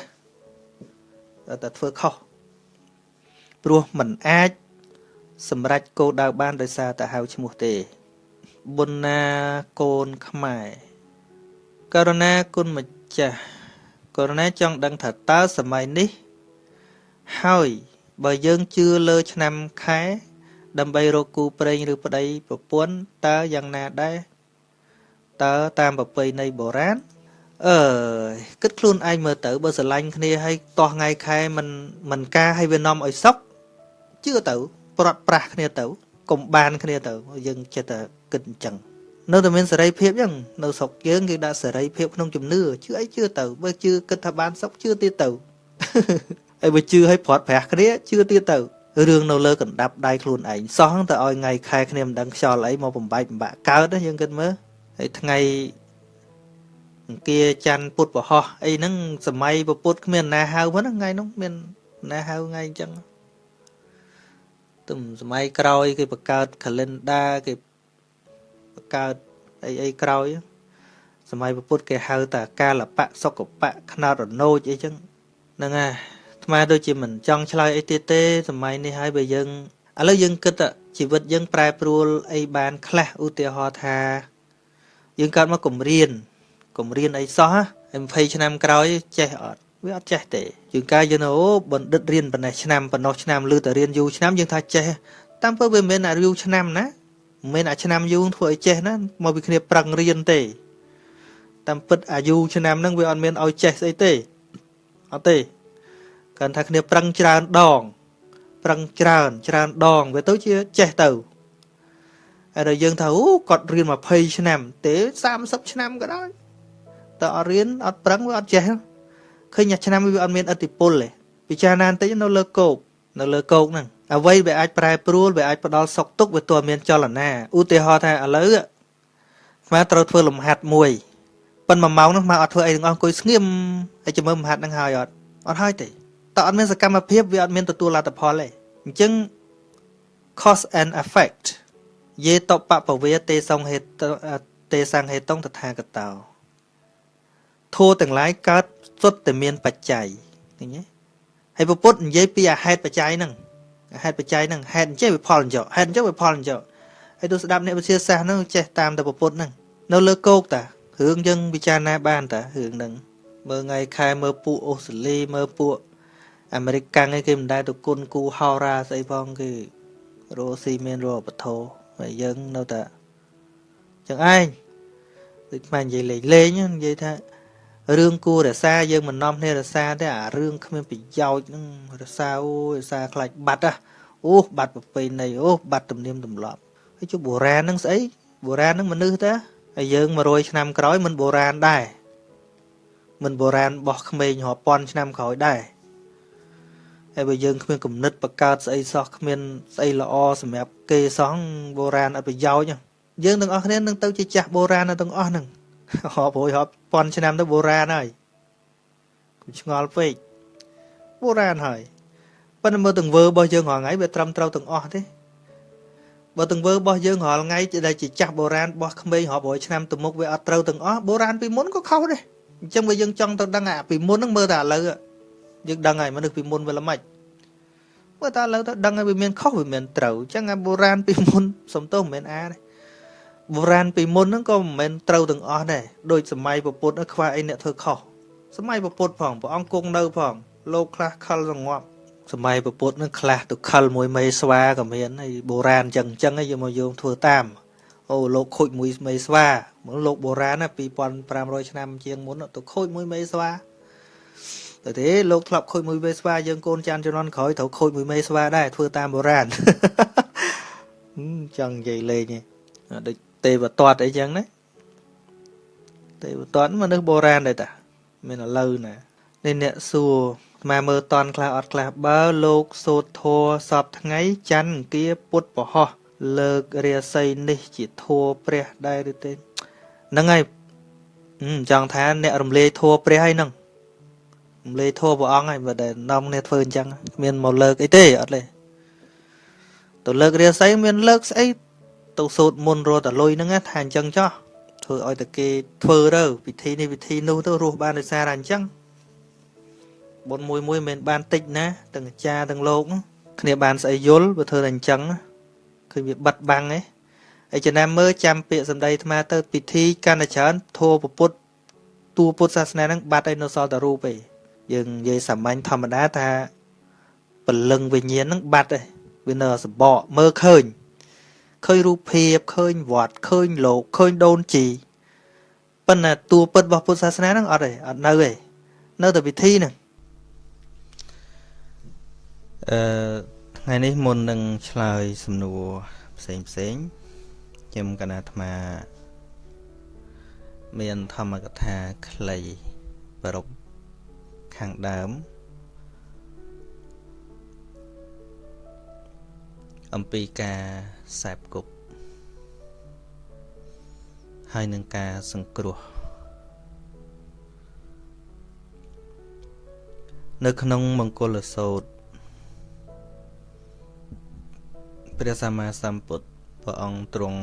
ដែរតែធ្វើខុសព្រោះมันអាចសម្រេចគោលដៅបានដោយសារតែហៅឈ្មោះទេបុណ្ណាកូនខ្មែរ ករណាគុណម្ចាស់ករណាចង់ដឹងថាតើសម័យនេះ ហើយបើយើងជឿលើឆ្នាំខែ ដើម្បីរកគូប្រេងឬប្តីប្រពន្ធតើយ៉ាងណាដែរតើតាមប្រពៃណីបុរាណអឺគិតខ្លួនឯងមើលទៅបើស្រឡាញ់គ្នាហើយតោះថ្ងៃខែមិនមិនការឲ្យវានាំឲ្យសុខជឿទៅ ប្រត់ប្រាស់គ្នាទៅកុំបានគ្នាទៅ យើងចិត្តតែគិតអញ្ចឹង នៅតែមានសេរីភាពអញ្ចឹងនៅស្រុកយើងគេដាក់សេរីភាពក្នុងជំនឿជឿអីជឿទៅបើជឿគិតថាបានសុខជឿទៀតទៅហើយបើជឿឲ្យព្រាត់ប្រាស់គ្នាជឿទៀតទៅរឿងនៅលើកណ្ដាប់ដៃខ្លួនឯងសោះទៅឲ្យថ្ងៃខែគ្នាមិនដឹងខ្យល់អីមកបំបែកបំបាក់កើតយើងគិតមើលហើយថ្ងៃអង្គាច័ន្ទពុទ្ធពហោះអីហ្នឹងសម័យពុទ្ធគ្មានណាហៅហ្នឹងថ្ងៃនោះមានណាហៅថ្ងៃអញ្ចឹងទំសម័យក្រោយគេបង្កើត calendar គេបង្កើតអីអីក្រោយសម័យពុទ្ធគេហៅតាកាលបៈសុកបៈខ្នោតរនោចអីចឹងហ្នឹងហើយថ្មដូចជាមិនចង់ឆ្លើយអីទៀតទេសម័យនេះហើយបើយើងឥឡូវយើងគិតជីវិតយើងប្រែប្រួលអីបានខ្លះឧទាហរណ៍ថាយើងកើតមកគម្រៀនគម្រៀនអីសោះហើយ20ឆ្នាំក្រោយចេះអត់វាអត់ចេះទេយើងកាយយើងអូបណ្ឌិតរៀនប៉ុណ្ណេះឆ្នាំប៉ុណ្ណោះឆ្នាំលឺតែរៀនយូរឆ្នាំយើងថាចេះតាមពិតវាមិនមែនអាយូរឆ្នាំណា មិនមែនអាឆ្នាំយូរធ្វើឲ្យចេះណាមកពីគ្នាប្រឹងរៀនទេ តាមពិតអាយុឆ្នាំហ្នឹងវាអត់មានឲ្យចេះស្អីទេអត់ទេគាត់ថាគ្នាប្រឹងច្រើនដង ប្រឹងច្រើនច្រើនដងវាទៅជាចេះទៅហើយដល់យើងថាអូគាត់រៀន20ឆ្នាំទេ30ឆ្នាំក៏ដោយតើអត់រៀនអត់ប្រឹងវាអត់ចេះឃើញថាឆ្នាំវាអត់មានអតិពលទេពិចារណាបន្តិចនៅលើគោកនៅលើគោកហ្នឹង អ្វីវាអាចប្រែប្រួលវាអាចផ្ដល់សុខទុក្ខវាទោះមានចលនាឧទាហរណ៍ថាឥឡូវស្មាត្រូវធ្វើលំហាត់មួយប៉ុន្តែ1ម៉ោងនោះមកអត់ធ្វើអីទាំងអស់អង្គុយស្ងៀមហើយចាំមើលមហាត់នឹងហើយអត់អត់ហើយទេតើអត់មានសកម្មភាពវាអត់មានទទួលលទ្ធផលទេអញ្ចឹង cause and effect យេតបពវេទេសង្ហេតទេសង្ហេតុងតថាគតោធัวទាំងឡាយកើតសុទ្ធតែមានបច្ច័យឃើញទេហើយពពុទ្ធនិយាយពីអាហេតុបច្ច័យហ្នឹងអា ហេតុបច្ច័យហ្នឹងហេតុអញ្ចឹងវាផលអញ្ចឹងហេតុអញ្ចឹងវាផលអញ្ចឹងហើយទោះស្ដាប់អ្នកវិទ្យាសាស្ត្រហ្នឹងចេះតាមតែពពុទ្ធហ្នឹងនៅលើគោកតារឿងយើងពិចារណាបានតារឿងហ្នឹងមើលថ្ងៃខែមើលពួកអូស្ត្រាលីមើលពួកអាមេរិកកាំងឯគេមិនដែលទៅគុណគូហោរាស្អីផងគេរស់ស៊ីមានរស់បធោហើយយើងនៅតែចឹងឯងដូចខ្មែរនិយាយលេងលេងនិយាយថា រឿងគួររសាយើងមិននាំគ្នារសាទេអារឿងគ្មានប្រយោជន៍ហ្នឹងរសាអូរសាខ្លាចបាត់ហ៎អូបាត់ប្រពៃណីអូបាត់ទំនៀមទម្លាប់ហើយជុំបុរាណហ្នឹងស្អីបុរាណហ្នឹងមនុស្សតាហើយយើង100ឆ្នាំក្រោយមិនបុរាណដែរមិនបុរាណរបស់ក្មេងរាប់ពាន់ឆ្នាំក្រោយដែរហើយបើយើងគ្មានគំនិតបង្កើតស្អីសោះគ្មានស្អីល្អសម្រាប់គេសោះបុរាណអត់ប្រយោជន៍យើងទាំងអស់គ្នានឹងទៅជាចាស់បុរាណទាំងអស់ហ្នឹង រាប់រយរាប់ពាន់ឆ្នាំទៅបុរាណហើយកុំឆ្ងល់ពេកបុរាណហើយប៉ុន្តែមើលទង្វើរបស់យើងរាល់ថ្ងៃវាត្រឹមត្រូវទាំងអស់ទេបើទង្វើរបស់យើងរាល់ថ្ងៃដែលជាចាស់បុរាណរបស់ក្មេងរាប់រយឆ្នាំទៅមុខវាអត់ត្រូវទាំងអស់បុរាណពីមុនក៏ខុសដែរអញ្ចឹងបើយើងចង់ទៅដឹងអាពីមុនហ្នឹងមើលតែឥឡូវយើងដឹងហើយមនុស្សពីមុនវាល្មិចមើលតែឥឡូវទៅដឹងហើយវាមានខុសវាមានត្រូវអញ្ចឹងអាបុរាណពីមុនសំទោសមិនមែនអាទេ បុរាណពីមុនហ្នឹងក៏មិនមែនត្រូវទាំងអស់ដែរដូចសម័យពុទ្ធខ្វះអីអ្នកធ្វើខុសសម័យពុទ្ធផងព្រះអង្គគង់នៅផងលោកខ្លះខលសងាប់សម័យពុទ្ធនឹងខ្លះទៅខលមួយមេស្វាក៏មានហើយបុរាណអញ្ចឹងអញ្ចឹងយកមកយកធ្វើតាមអូលោកខូចមួយមេស្វាមកលោកបុរាណណា2500ឆ្នាំជាងមុនទៅខូចមួយមេស្វាតែទេលោកធ្លាប់ខូចមួយមេស្វាយើងកូនចានជំនាន់ក្រោយត្រូវខូចមួយមេស្វាដែរធ្វើតាមបុរាណចង់និយាយលេងដូច ទេវតាត់អីចឹងណាទេវតាត់មនុស្សបុរាណដែរតាមានឥឡូវណានេះអ្នកសួរមកមើលតន់ខ្លះអត់ខ្លះបើលោកសូត្រធัวសពថ្ងៃច័ន្ទអង្គាពុទ្ធពហោះលើករាសីនេះជាធัวព្រះដែរឬទេហ្នឹងហើយចង់ថាអ្នករំលាយធัวព្រះហើយហ្នឹងរំលាយធัวព្រះអង្គហើយបើដែលនាំគ្នាធ្វើអញ្ចឹងមានមកលើកអីទេអត់ទេទៅលើករាសីមានលើកស្អី ទៅសូត្រមុនរត់តលុយហ្នឹងថាអញ្ចឹងចោះធ្វើឲ្យតែគេធ្វើទៅពិធីនេះពិធីនោះទៅរស់បានដោយសារតែអញ្ចឹងបុណ្យមួយមួយមិនមែនបានតិចណាទាំងអាចារ្យទាំងលោកគ្នាបានស្អីយល់បើធ្វើតែអញ្ចឹងឃើញវាបិទបាំងឯងហើយចំណាំមើលចាំពាក្យសម្ដីអាត្មាទៅពិធីកាន់តែច្រើនធัวពុទ្ធតួពុទ្ធសាសនាហ្នឹងបាត់ហើយនៅសល់តែរូបឯងយើងនិយាយសាមញ្ញធម្មតាថាពលឹងវិញ្ញាណហ្នឹងបាត់ឯងវានៅសបកមើលឃើញ ឃើញរូបភាពឃើញវត្តឃើញលោកឃើញដូនជីប៉ុន្តែតួពិតរបស់ពុទ្ធសាសនាហ្នឹងអត់ទេអត់នៅទេនៅតែពិធីហ្នឹងអឺថ្ងៃនេះមុននឹងឆ្លើយសំណួរផ្សេងផ្សេងខ្ញុំកណាអាត្មាមានធម្មកថា ខ្លីប្រពខាងដើម អំពីការសែបគប់ហើយនឹងការសង្គ្រោះនៅក្នុងមង្គលសោតព្រះសម្មាសម្ពុទ្ធព្រះអង្គទ្រង់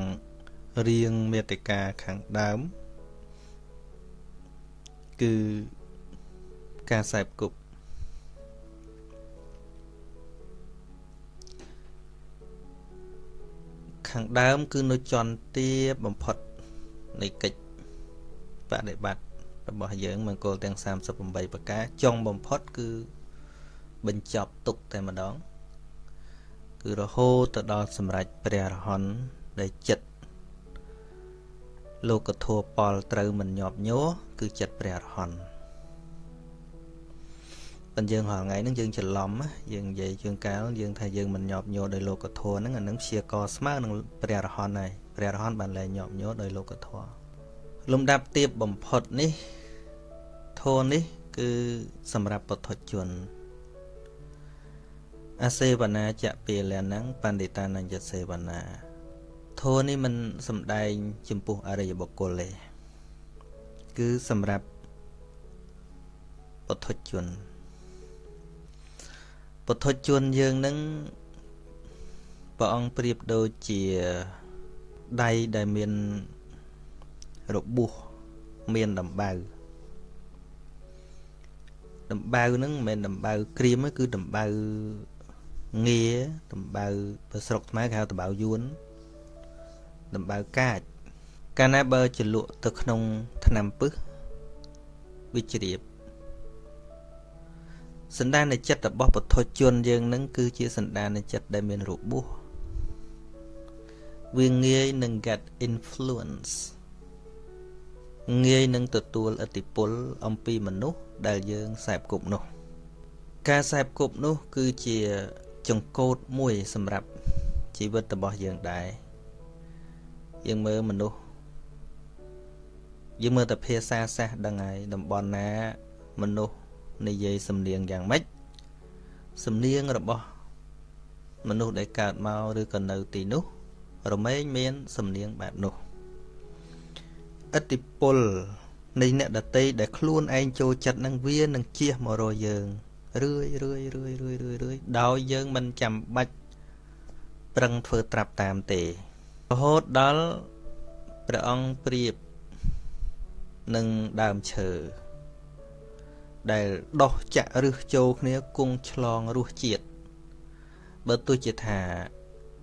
រៀងមេតិកាខាងដើម គឺការសែបគប់ ខាងដើម គឺនៅចន្ទាបំផុតនៃកិច្ចបដិបត្តិរបស់យើងមង្គលទាំង38ប្រការចុងបំផុតគឺបញ្ចប់ទុកតែម្ដង គឺរហូតទៅដល់សម្រេចព្រះអរហន្តដែលចិត្តលោកធัวពលត្រូវមិនញាប់ញ័រគឺចិត្តព្រះអរហន្ត ប៉ុន្តែយើងរាល់ថ្ងៃហ្នឹងយើងច្រឡំយើងនិយាយជើងកាលយើងថាយើងមិនញាប់ញ័រដោយលោកធម៌ហ្នឹងអានឹងព្យាករស្មើនឹងព្រះរហន្តហើយព្រះរហន្តបានលែងញាប់ញ័រដោយលោកធម៌លំដាប់ទៀបបំផុតនេះធម៌នេះ គឺសម្រាប់ពុទ្ធជនអសេវនាចពាលណੰបណ្ឌិតានញ្ញសេវនាធម៌នេះមិនសំដែងចំពោះអរិយបុគ្គលទេគឺសម្រាប់ពុទ្ធជន ពុទ្ធជនយើងនឹងព្រះអង្គប្រៀបដូចជាដៃដែលមានរបួសមានដំបៅដំបៅហ្នឹងមិនមែនដំបៅក្រៀមទេគឺដំបៅងារដំបៅបើស្រុកខ្មែរគេហៅដំបៅយួនដំបៅកាចកាលណាបើចលក់ទៅក្នុងថ្នាំពឹសវាជ្រាប សន្តានចិត្តរបស់ពុទ្ធជនយើងនឹងគឺជាសន្តានចិត្តដែលមានរបួសវាងាយនឹង get influence ងាយនឹងទទួលឥទ្ធិពលអំពីមនុស្សដែលយើងសែបគប់នោះ ការសែបគប់នោះ គឺជាចង្កូតមួយសម្រាប់ជីវិតរបស់យើងដែរយើងមើលមនុស្សយើងមើលតែភាសាសាសដឹងហើយតំបន់ណាមនុស្ស និយាយសំនៀងយ៉ាងម៉េចសំនៀងរបស់មនុស្សដែលកើតមកឬក៏នៅទីនោះ រមែងមានសំនៀងបែបនោះឥទ្ធិពលនៃអ្នកដតីដែលខ្លួនឯងចូលចិត្តនឹងវានឹងជះមករកយើងរឿយរឿយរឿយរឿយរឿយរឿយដោយយើងមិនចាំបាច់ប្រឹងធ្វើត្រាប់តាមទេរហូតដល់ព្រះអង្គប្រៀបនឹងដើមឈើ ដែលដោះចាក់រឹសចូលគ្នាគង់ឆ្លងរសជាតិបើទោះជាថា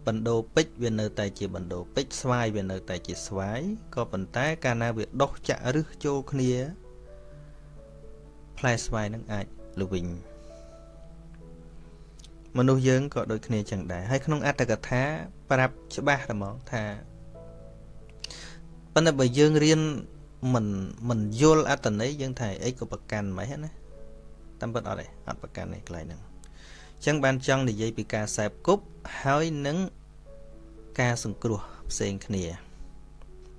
បណ្ដោពេជ្រវានៅតែជាបណ្ដោពេជ្រស្វាយវានៅតែជាស្វាយក៏ប៉ុន្តែកាលណាវាដោះចាក់រឹសចូលគ្នាផ្លែស្វាយនឹងអាចល្វីងមនុស្សយើងក៏ដូចគ្នាចឹងដែរហើយក្នុងអត្តកថាប្រាប់ច្បាស់តែហ្មងថាប៉ុន្តែបើយើងរៀន មិនមិនយល់អត្តន័យយើងថាអីក៏ប្រកាន់មិនហ៎ណាតាមពិតអត់ទេអត់ប្រកាន់ទេកន្លែងហ្នឹងអញ្ចឹងបានចង់និយាយពីការសែបគប់ហើយនឹងការសង្គ្រោះផ្សេងគ្នា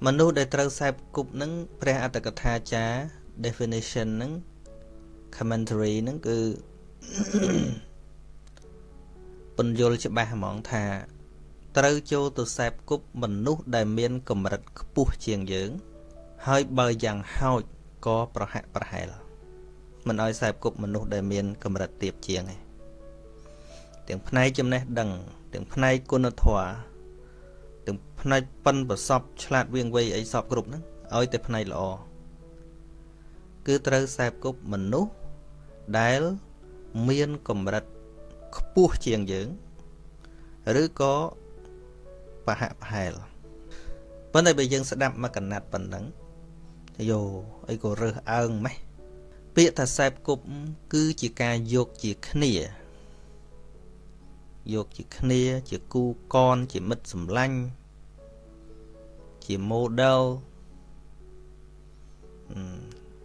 មនុស្សដែលត្រូវសែបគប់នឹងព្រះអត្តកថាចារ definition នឹង commentary នឹងគឺពន្យល់ច្បាស់ហ្មងថា ត្រូវចូលទៅសែបគប់មនុស្សដែលមានកម្រិតខ្ពស់ជាងយើង ហើយបើយ៉ាងហោចក៏ប្រហាក់ប្រហែលមិនឲ្យសែបគប់មនុស្សដែលមានកម្រិតទាបជាងឯងទាំងផ្នែកចំណេះដឹង ទាំងផ្នែកគុណធម៌ទាំងផ្នែកប៉ិនប្រសពឆ្លាតវៀងវៃអីសពគ្រប់ហ្នឹងឲ្យតែផ្នែកល្អគឺត្រូវសែបគប់មនុស្សដែលមានកម្រិតខ្ពស់ជាងយើង ឬក៏ប្រហាក់ប្រហែលប៉ុន្តែបើយើងស្ដាប់មកកណាត់ប៉ុណ្ណឹង យោអីក៏រើសអើងម៉េះពាក្យថាសែបគប់គឺជាការយកជាគ្នាយកជាគ្នាជាគូកនជាមិត្តសម្លាញ់ជា model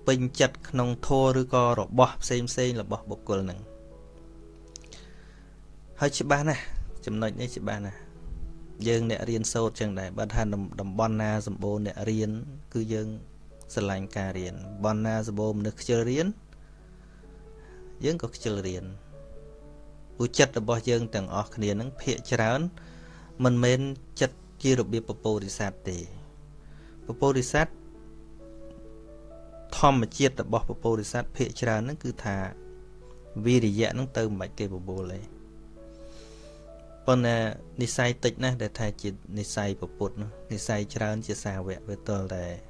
ពេញចិត្តក្នុងធម៌ឬក៏របស់ផ្សេងផ្សេងរបស់បុគ្គលនឹងហើយច្បាស់ណាស់ចំណុចនេះច្បាស់ណាស់យើងអ្នករៀនសូត្រចឹងដែរបើថាតំបន់ណាសម្បូរអ្នករៀនគឺយើង ស្រឡាញ់ការរៀនបណ្ណាសម្បូរមនុស្សខ្ជិលរៀនយើងក៏ខ្ជិលរៀនព្រោះចិត្តរបស់យើងទាំងអស់គ្នានឹងភាកច្រើនមិនមែនចិត្តជារបៀបពពោធិសត្វទេពពោធិសត្វធម្មជាតិរបស់ពពោធិសត្វភាកច្រើនហ្នឹងគឺថាវិរិយៈហ្នឹងទៅមិនបាច់គេបបួលទេប៉ុន្តែនិស័យតិចណាស់ដែលថាជានិស័យពុទ្ធនោះនិស័យច្រើនជាសាវកវាទល់តែ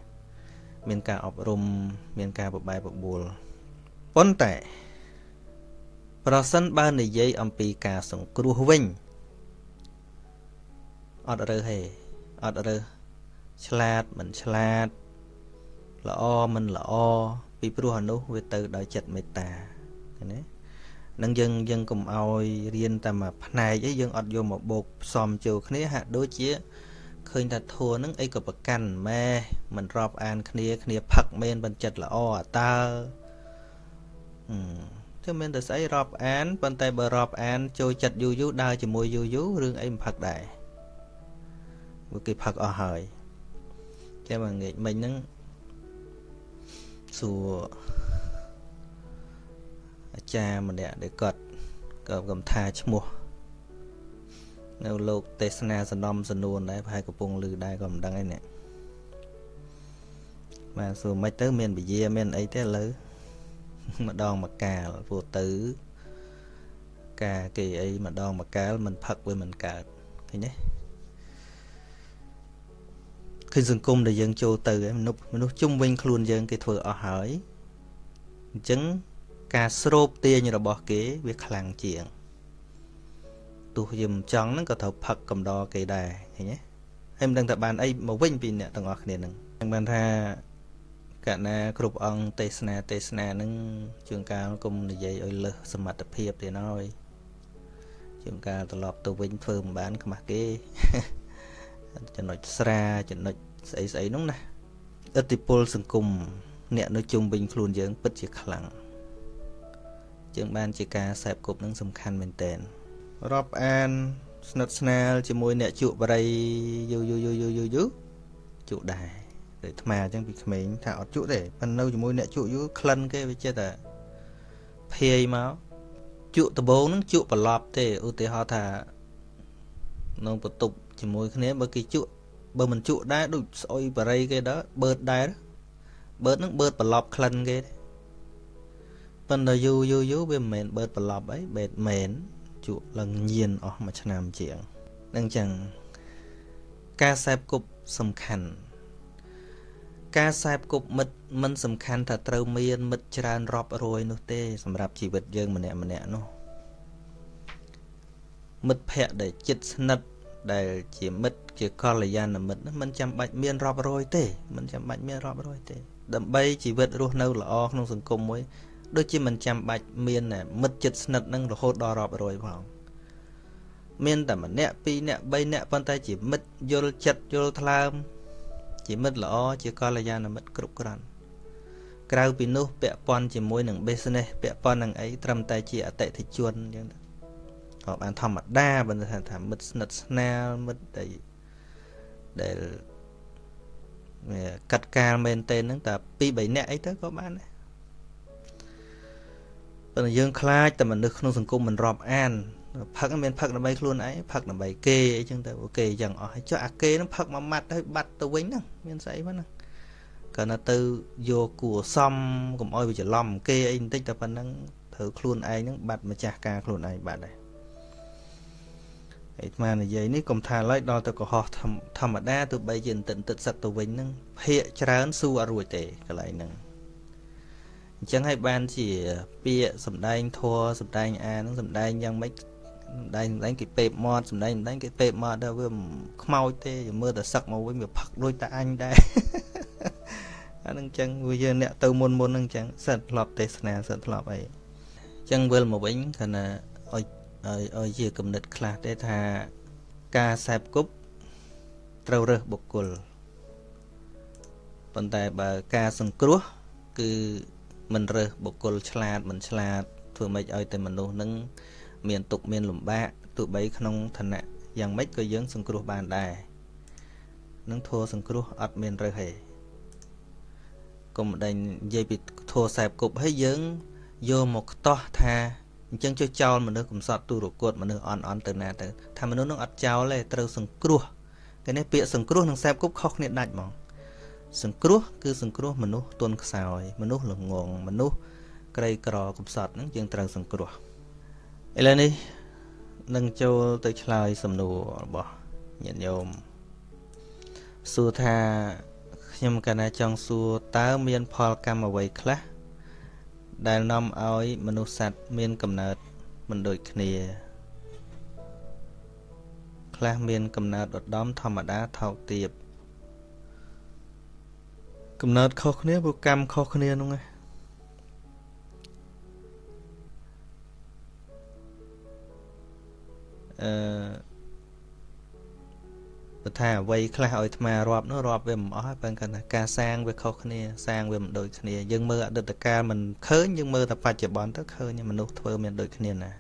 មានការអប់រំមានការបបែបបួលប៉ុន្តែប្រសិនបើនិយាយអំពីការសង្គ្រោះវិញអត់រើទេអត់រើឆ្លាតមិនឆ្លាតល្អមិនល្អពីព្រោះអនុវាទៅដោយចិត្តមេត្តាឃើញទេនឹងយើងយើងកុំឲ្យរៀនតែមួយផ្នែកអីយើងអត់យកមកបូកផ្សំចូលគ្នាហាក់ដូចជា ឃើញថាធัวនឹងអីក៏ប្រកាន់ម៉ែមិនរាប់អានគ្នាគ្នាផឹកមែនបញ្ចិត្តល្អអតើអឺគឺមានតែស្អីរាប់អានប៉ុន្តែបើរាប់អានចូលចិត្តយូរយូរដើរជាមួយយូរយូររឿងអីមិនផឹកដែរព្រោះគេផឹកអស់ហើយតែមកងាកមិញហ្នឹងសួរអាចារ្យម្នាក់ដែលគាត់ក៏កំថាឈ្មោះ នៅលោកទេសនាសនំសនួនដែរប្រហែលកំពុងឮដែរក៏មិនដឹងឯនេះបាទសួរមិនទៅមានវិជាមានអីទេឥឡូវម្ដងមកកាលព្រោះទៅ ការគេអីម្ដងមកកាលមិនផឹកវាមិនកើតឃើញទេគឺសង្គមដែលយើងចូលទៅមនុស្សមនុស្សជុំវិញខ្លួនយើងគេធ្វើអស់ហើយអញ្ចឹងការស្រូបទាញរបស់គេវាខ្លាំងជាង ទោះយើងមិនចង់ហ្នឹងក៏ត្រូវផឹកកំដរគេដែរឃើញទេហើយមិនដឹងថាបានអីមកវិញពីអ្នកទាំងអស់គ្នាហ្នឹងហ្នឹងបានថាកណាគ្រប់អង្គទេសនាទេសនាហ្នឹងជួនកាលគុំនិយាយឲ្យលើសសមត្ថភាពទៀតហើយជួនកាលត្រឡប់ទៅវិញធ្វើមិនបានខ្មាស់គេចំណុចស្រាចំណុចស្អីស្អីហ្នឹងណាឥទ្ធិពលសង្គមអ្នកនៅជុំវិញខ្លួនយើងពិតជាខ្លាំងជាងបានជាការសែបគប់នឹងសំខាន់មែនតើ រាប់អាន ស្និទ្ធស្នាលជាមួយអ្នកជក់បរិយយូយូយូយូយូយូជក់ដែរតែអាត្មាអញ្ចឹងពីក្មេងថាអត់ជក់ទេប៉ុន្តែនៅជាមួយអ្នកជក់យូក្លិនគេវាចេះតែភាយមកជក់ដបងនឹងជក់ប្រឡប់ទេឧទាហរណ៍ថាក្នុងបន្ទប់ជាមួយគ្នាបើគេជក់បើមិនជក់ដែរដូចស្អុយបរិយគេដល់បឺតដែរបឺតនឹងបឺតប្រឡប់ក្លិនគេទេប៉ុន្តែយូរយូរយូរវាមិនមែនបឺតប្រឡប់អីបេតមែន ជក់ឡើងញៀនអស់មួយឆ្នាំជាងនឹងចឹងការសែបគប់សំខាន់ការសែបគប់មិត្តមិនសំខាន់ថាត្រូវមានមិត្តច្រើនរាប់រយនោះទេសម្រាប់ជីវិតយើងម្នាក់ម្នាក់នោះមិត្តភ័ក្តិដែលចិត្តស្និទ្ធដែលជាមិត្តជាកល្យាណមិត្តមិនចាំបាច់មានរាប់រយទេមិនចាំបាច់មានរាប់រយទេ ដើម្បីជីវិតរស់នៅល្អក្នុងសង្គមមួយ ដូចជាមិនចាំបាច់មានមិត្តចិត្តស្និទ្ធនឹងរហូតដល់រាប់រយផងមានតែម្នាក់ពីរនាក់បីនាក់ប៉ុន្តែជាមិត្តយល់ចិត្តយល់ថ្លើម ជាមិត្តល្អជាកល្យាណមិត្តគ្រប់គ្រាន់ក្រៅពីនោះពាក់ព័ន្ធជាមួយនឹង business ពាក់ព័ន្ធនឹងអីត្រឹមតែជាអតិថិជនអញ្ចឹងក៏បានធម្មតាបើថាថាមិត្តស្និទ្ធស្នាលមិត្តដែលដែលកាត់កាលមែនទេហ្នឹងតែ2 3នាក់អីទៅក៏បានដែរ ប៉ុន្តែយើងខ្លាចតែមនុស្សក្នុងសង្គមមិនរាប់អានផឹកមានផឹកដើម្បីខ្លួនឯងផឹកដើម្បីគេអីចឹងទៅគេចឹងអស់ហើយចុះអាគេនឹងផឹកមួយម៉ាត់ហើយបាត់ទៅវិញហ្នឹងមានស្អីហ្នឹងកាលណាទៅយកគួសំកុំអោយវាច្រឡំគេអីបន្តិចតែប៉ុណ្្នឹងត្រូវខ្លួនឯងហ្នឹងបាត់ម្ចាស់ការខ្លួនឯងបាត់ដែរអាត្មានិយាយនេះកុំថាឡើយដល់ទៅកុហកធម្មតាទោះបីជាន្តិនទឹកសឹកទៅវិញហ្នឹងភាកច្រើនស៊ូអត់រួចទេកន្លែងហ្នឹង អញ្ចឹងហើយបានជាពាក្យសំដែងធัวសំដែងអាហ្នឹងសំដែងយ៉ាងម៉េចសំដែងសំដែងគេពេបមាត់សំដែងសំដែងគេពេបមាត់ដល់វាខ្មោចទេមើលតែសឹកមកវិញវាផឹកដូចតាអញដែរអានឹងអញ្ចឹងវាយើងអ្នកទៅមុនមុនហ្នឹងអញ្ចឹងសិតធ្លាប់ទេសនាសិតធ្លាប់អីអញ្ចឹងវិលមកវិញគណៈឲ្យឲ្យឲ្យជាគំនិតខ្លះទេថាការសែបគប់ត្រូវរើសបុគ្គលប៉ុន្តែបើការសង្គ្រោះគឺ មិនរើសបុគ្គលឆ្លាតមិនឆ្លាតធ្វើម៉េចឲ្យតែមនុស្សនឹងមានទុកមានលំបាកទោះបីក្នុងឋានៈយ៉ាងម៉េចក៏យើង សង្គ្រោះបានដែរនឹងធัวសង្គ្រោះអត់មានរើសទេកុំដេញនិយាយពីធัวសែបគប់ហើយយើងយកមកខ្ទាស់ថាអញ្ចឹងចុះចោលមនុស្សកំសត់ទូរគតមនុស្សអន់អន់ទៅណាទៅថាមនុស្សនឹងអត់ចោលទេត្រូវសង្គ្រោះគេនេះពាក្យសង្គ្រោះនិងសែបគប់ខុសគ្នាដាច់ហ្មង សង្គ្រោះគឺសង្គ្រោះមនុស្សទន់ខ្សោយ មនុស្សល្ងងមនុស្សក្រីក្រកំសត់ហ្នឹងយើងត្រូវសង្គ្រោះឥឡូវនេះនឹងចូលទៅឆ្លើយសំណួររបស់ញាតិញោមសួរថាខ្ញុំកណាចង់សួរតើមាន ផលកម្មអ្វីខ្លះដែលនាំឲ្យមនុស្សសត្វមានកំណើតមិនដូចគ្នា ខ្លះមានកំណើតឧត្តមធម្មតាថោកទាប កំណើតខុសគ្នាព្រោះកម្មខុសគ្នានោះឯងអឺបើថាអ្វីខ្លះឲ្យអាត្មារាប់នោះរាប់វាមិនអស់ហើយបើគាត់ថាការសាងវាខុសគ្នាសាងវាមិនដូចគ្នាយើងមើលអតីតកាលមិនឃើញយើងមើលតែបច្ចុប្បន្នទៅឃើញមនុស្សធ្វើមានដូចគ្នាណា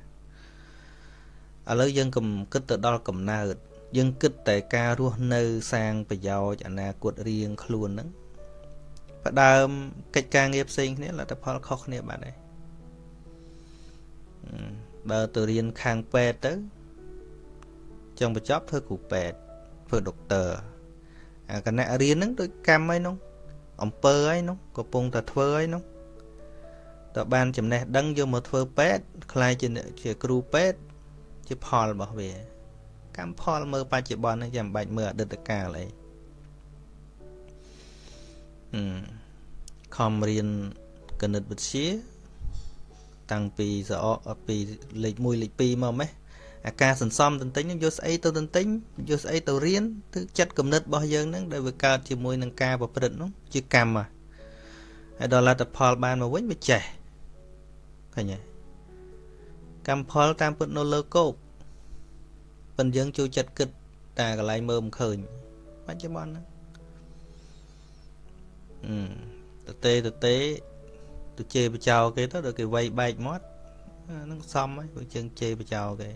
ឥឡូវយើងកុំគិតទៅដល់កំណើតយើងគិតតែការរស់នៅសាងប្រយោជន៍អនាគតរៀងខ្លួនហ្នឹង ផ្ដើមកិច្ចការងារផ្សេងគ្នាលទ្ធផលខុសគ្នាបាត់ហើយបើទៅរៀនខាងពេទ្យទៅចង់បញ្ចប់ធ្វើគ្រូពេទ្យធ្វើដុកទ័រអាគណៈរៀនហ្នឹងដូចកម្មអីនោះអំពើអីនោះកំពុងតែធ្វើអីនោះតើបានចំណេះដឹងយកមកធ្វើពេទ្យខ្លាយជាជាគ្រូពេទ្យជាផលរបស់វាកម្មផលមើលបច្ចុប្បន្នហ្នឹងចាំបាច់មើលអតីតកាលអីអឺ ខំរៀនគណិតវិទ្យាតាំងពីសអពីលេខ1លេខ2មកម៉េះអាការសន្សំទន្ទិញនឹងយកស្អីទៅទន្ទិញយកស្អីទៅរៀនគឺចិត្តគំនិតរបស់យើងហ្នឹងដែលវាកើតជាមួយនឹងការប្រព្រឹត្តនោះជាកម្មហើយដល់លទ្ធផលបានមកវិញវាចេះឃើញទេកម្មផលតាមពិតនៅលើគោកប៉ុន្តែយើងចូលចិត្តគិតតែកន្លែងមើលមិនឃើញបច្ចុប្បន្នហ្នឹងអឺ តទេតទេទៅជេរបចោគេទៅដល់គេវាយបែកមាត់ហ្នឹងសមហើយព្រោះជើងជេរបចោគេ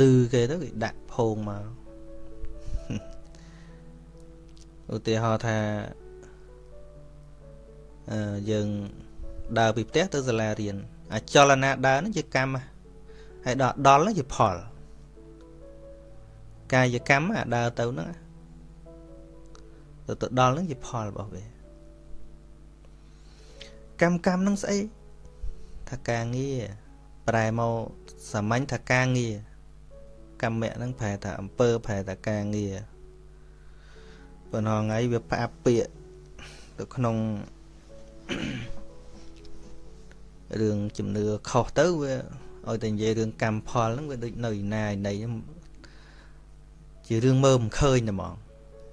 ឌឺគេទៅគេដាក់ភោងមកឧទាហរណ៍ថាអឺយើងដើរពីផ្ទះទៅសាលារៀនអាចលនាដើរហ្នឹងជាកម្មហើយដល់ដល់ហ្នឹងជាផលកាយកម្មអាដើរទៅហ្នឹង ទៅទៅដល់ហ្នឹងជាផលរបស់វាកម្មកម្មហ្នឹងស្អីថាការងារប្រែមកសាមញ្ញថាការងារកម្មៈហ្នឹងប្រែថាអំពើប្រែថាការងារប៉ុន្តែថ្ងៃវាផ្អាប់ពាកទៅក្នុងរឿងជំនឿខុសទៅវាឲ្យតែនិយាយរឿងកម្មផលហ្នឹងវាដូចនៅឯណាឯណីជារឿងមើលមិនឃើញតែហ្មង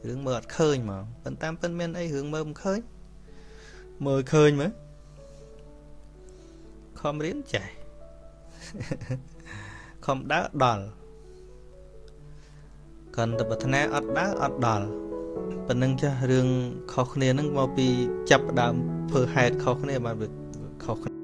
រឿងមើលអត់ឃើញហ្មងប៉ុន្តែពិនមានអីរឿងមើលមិនឃើញមើលឃើញមើលខំរៀនចេះខំដើរដល់កាន់តែប្រាថ្នាអត់ដើរអត់ដល់ប៉ុណ្ណឹងចាស់រឿងខុសគ្នានឹងមកពីចាប់ដើមធ្វើហេតុខុសគ្នាបានវាខុសគ្នា